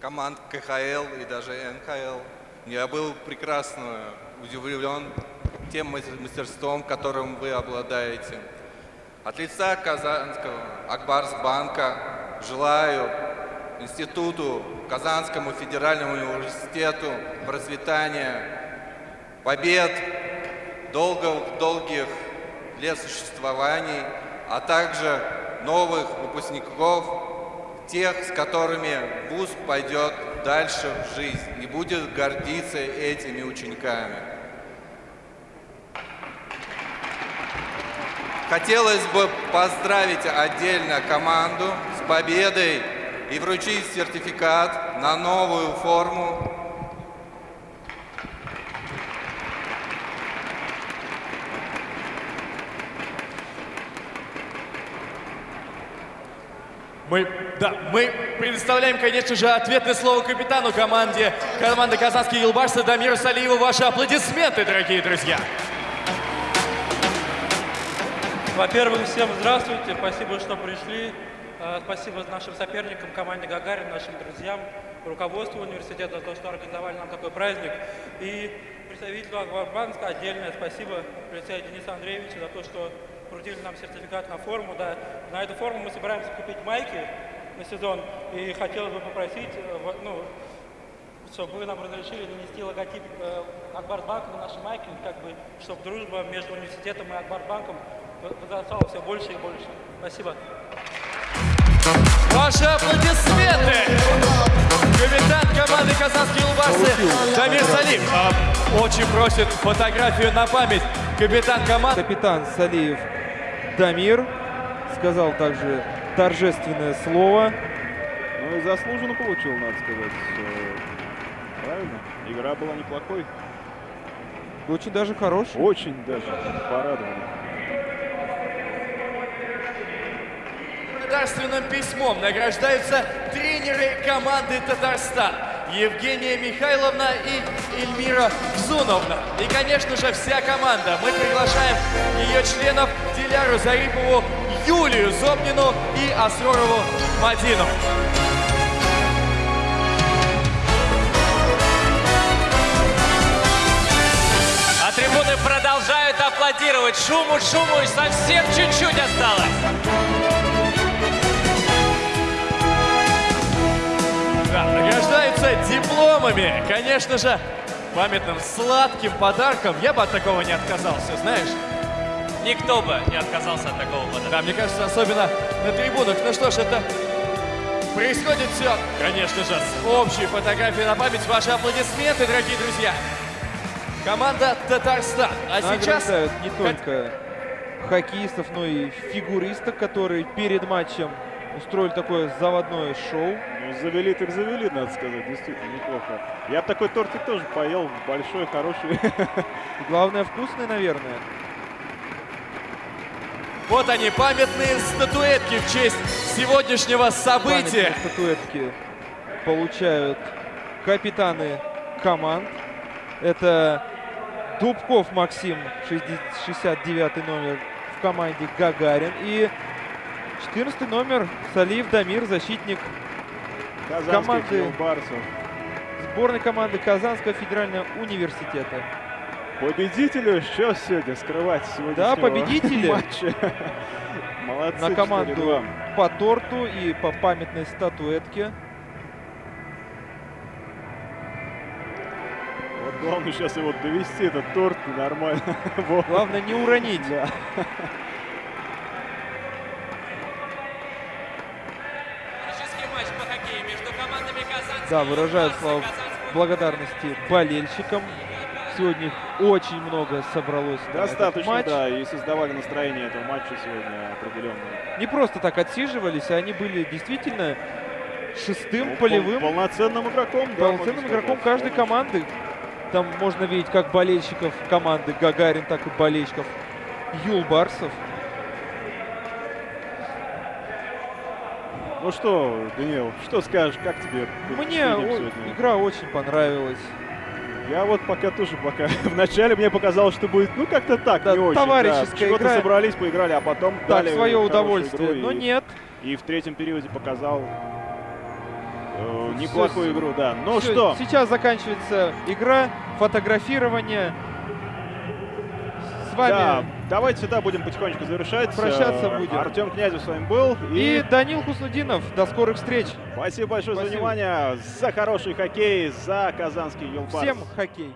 команд КХЛ и даже НХЛ. Я был прекрасно удивлен тем мастер- мастерством, которым вы обладаете. От лица Казанского Акбарсбанка желаю Институту Казанскому федеральному университету процветания, побед, долгих, долгих лет существований, а также новых выпускников, тех, с которыми ВУЗ пойдет дальше в жизнь и будет гордиться этими учениками. Хотелось бы поздравить отдельно команду с победой и вручить сертификат на новую форму Мы, да, мы предоставляем, конечно же, ответное слово капитану команде, команды Казанские Елбарсы Дамиру Салиеву. Ваши аплодисменты, дорогие друзья. Во-первых, всем здравствуйте, спасибо, что пришли. Э, Спасибо нашим соперникам, команде Гагарин, нашим друзьям, руководству университета за то, что организовали нам такой праздник. И представителю Аквабанка отдельное спасибо лице Дениса Андреевича за то, что крутили нам сертификат на форму. Да. На эту форму мы собираемся купить майки на сезон. И хотелось бы попросить, э, ну, чтобы вы нам разрешили нанести логотип э, Акбарсбанка на наши майки, как бы, чтобы дружба между университетом и Акбарсбанком возрастала все больше и больше. Спасибо. Ваши аплодисменты! Капитан команды Казанские Улбарсы Дамир Салим а, очень просит фотографию на память. Капитан команды. Капитан Салиев Дамир сказал также торжественное слово. Ну и заслуженно получил, надо сказать. Правильно? Игра была неплохой. Очень даже хороший. Очень даже порадовали. Благодарственным письмом награждаются тренеры команды Татарстан Евгения Михайловна и Эльмира Взуновна. И, конечно же, вся команда. Мы приглашаем ее членов Диляру Зарипову, Юлию Зобнину и Асророву Мадину. А трибуны продолжают аплодировать. Шуму, шуму, и совсем чуть-чуть осталось. Дипломами. Конечно же, памятным сладким подарком. Я бы от такого не отказался, знаешь? Никто бы не отказался от такого подарка. Да, мне кажется, особенно на трибунах. Ну что ж, это происходит все, конечно же, с общей фотографией на память. Ваши аплодисменты, дорогие друзья. Команда Татарстан. А сейчас... Не только хоккеистов, но и фигуристок, которые перед матчем устроили такое заводное шоу. Ну, завели так завели, надо сказать. Действительно, неплохо. Я такой тортик тоже поел. Большой, хороший. И главное, вкусный, наверное. Вот они, памятные статуэтки в честь сегодняшнего события. Памятные статуэтки получают капитаны команд. Это Дубков Максим, 69 номер в команде Гагарин. И 14 номер Салиев Дамир, защитник Казанских Команды. барсов. сборной команды Казанского федерального университета. Победителю что сегодня скрывать сегодня? победители. матча. Молодцы. На команду 4-2. по торту и по памятной статуэтке. Вот главное сейчас его довести, этот торт нормально. Главное не уронить. Да. Да, выражают слова благодарности болельщикам. Сегодня их очень много собралось Достаточно, матч. да, и создавали настроение этого матча сегодня определенное. Не просто так отсиживались, а они были действительно шестым Ну, полевым пол- полноценным игроком, да, полноценным игроком каждой команды. Там можно видеть как болельщиков команды Гагарин, так и болельщиков Юлбарсов. Ну что, Данил, что скажешь, как тебе? Мне сегодня? игра очень понравилась. Я вот пока тоже пока. Вначале мне показалось, что будет, ну как-то так, Да, не очень. товарищеская да. Игра. собрались, поиграли, а потом Так, дали свое удовольствие. Но и- нет. И в третьем периоде показал э, неплохую Всё, игру, да. Ну Всё, что, Сейчас заканчивается игра, фотографирование. С вами да, давайте сюда будем потихонечку завершать. Прощаться будем. Артем Князев с вами был. и И, Данил Хуснудинов. До скорых встреч. спасибо большое за Спасибо. внимание. За хороший хоккей, за казанский Юлпарс. Всем хоккей.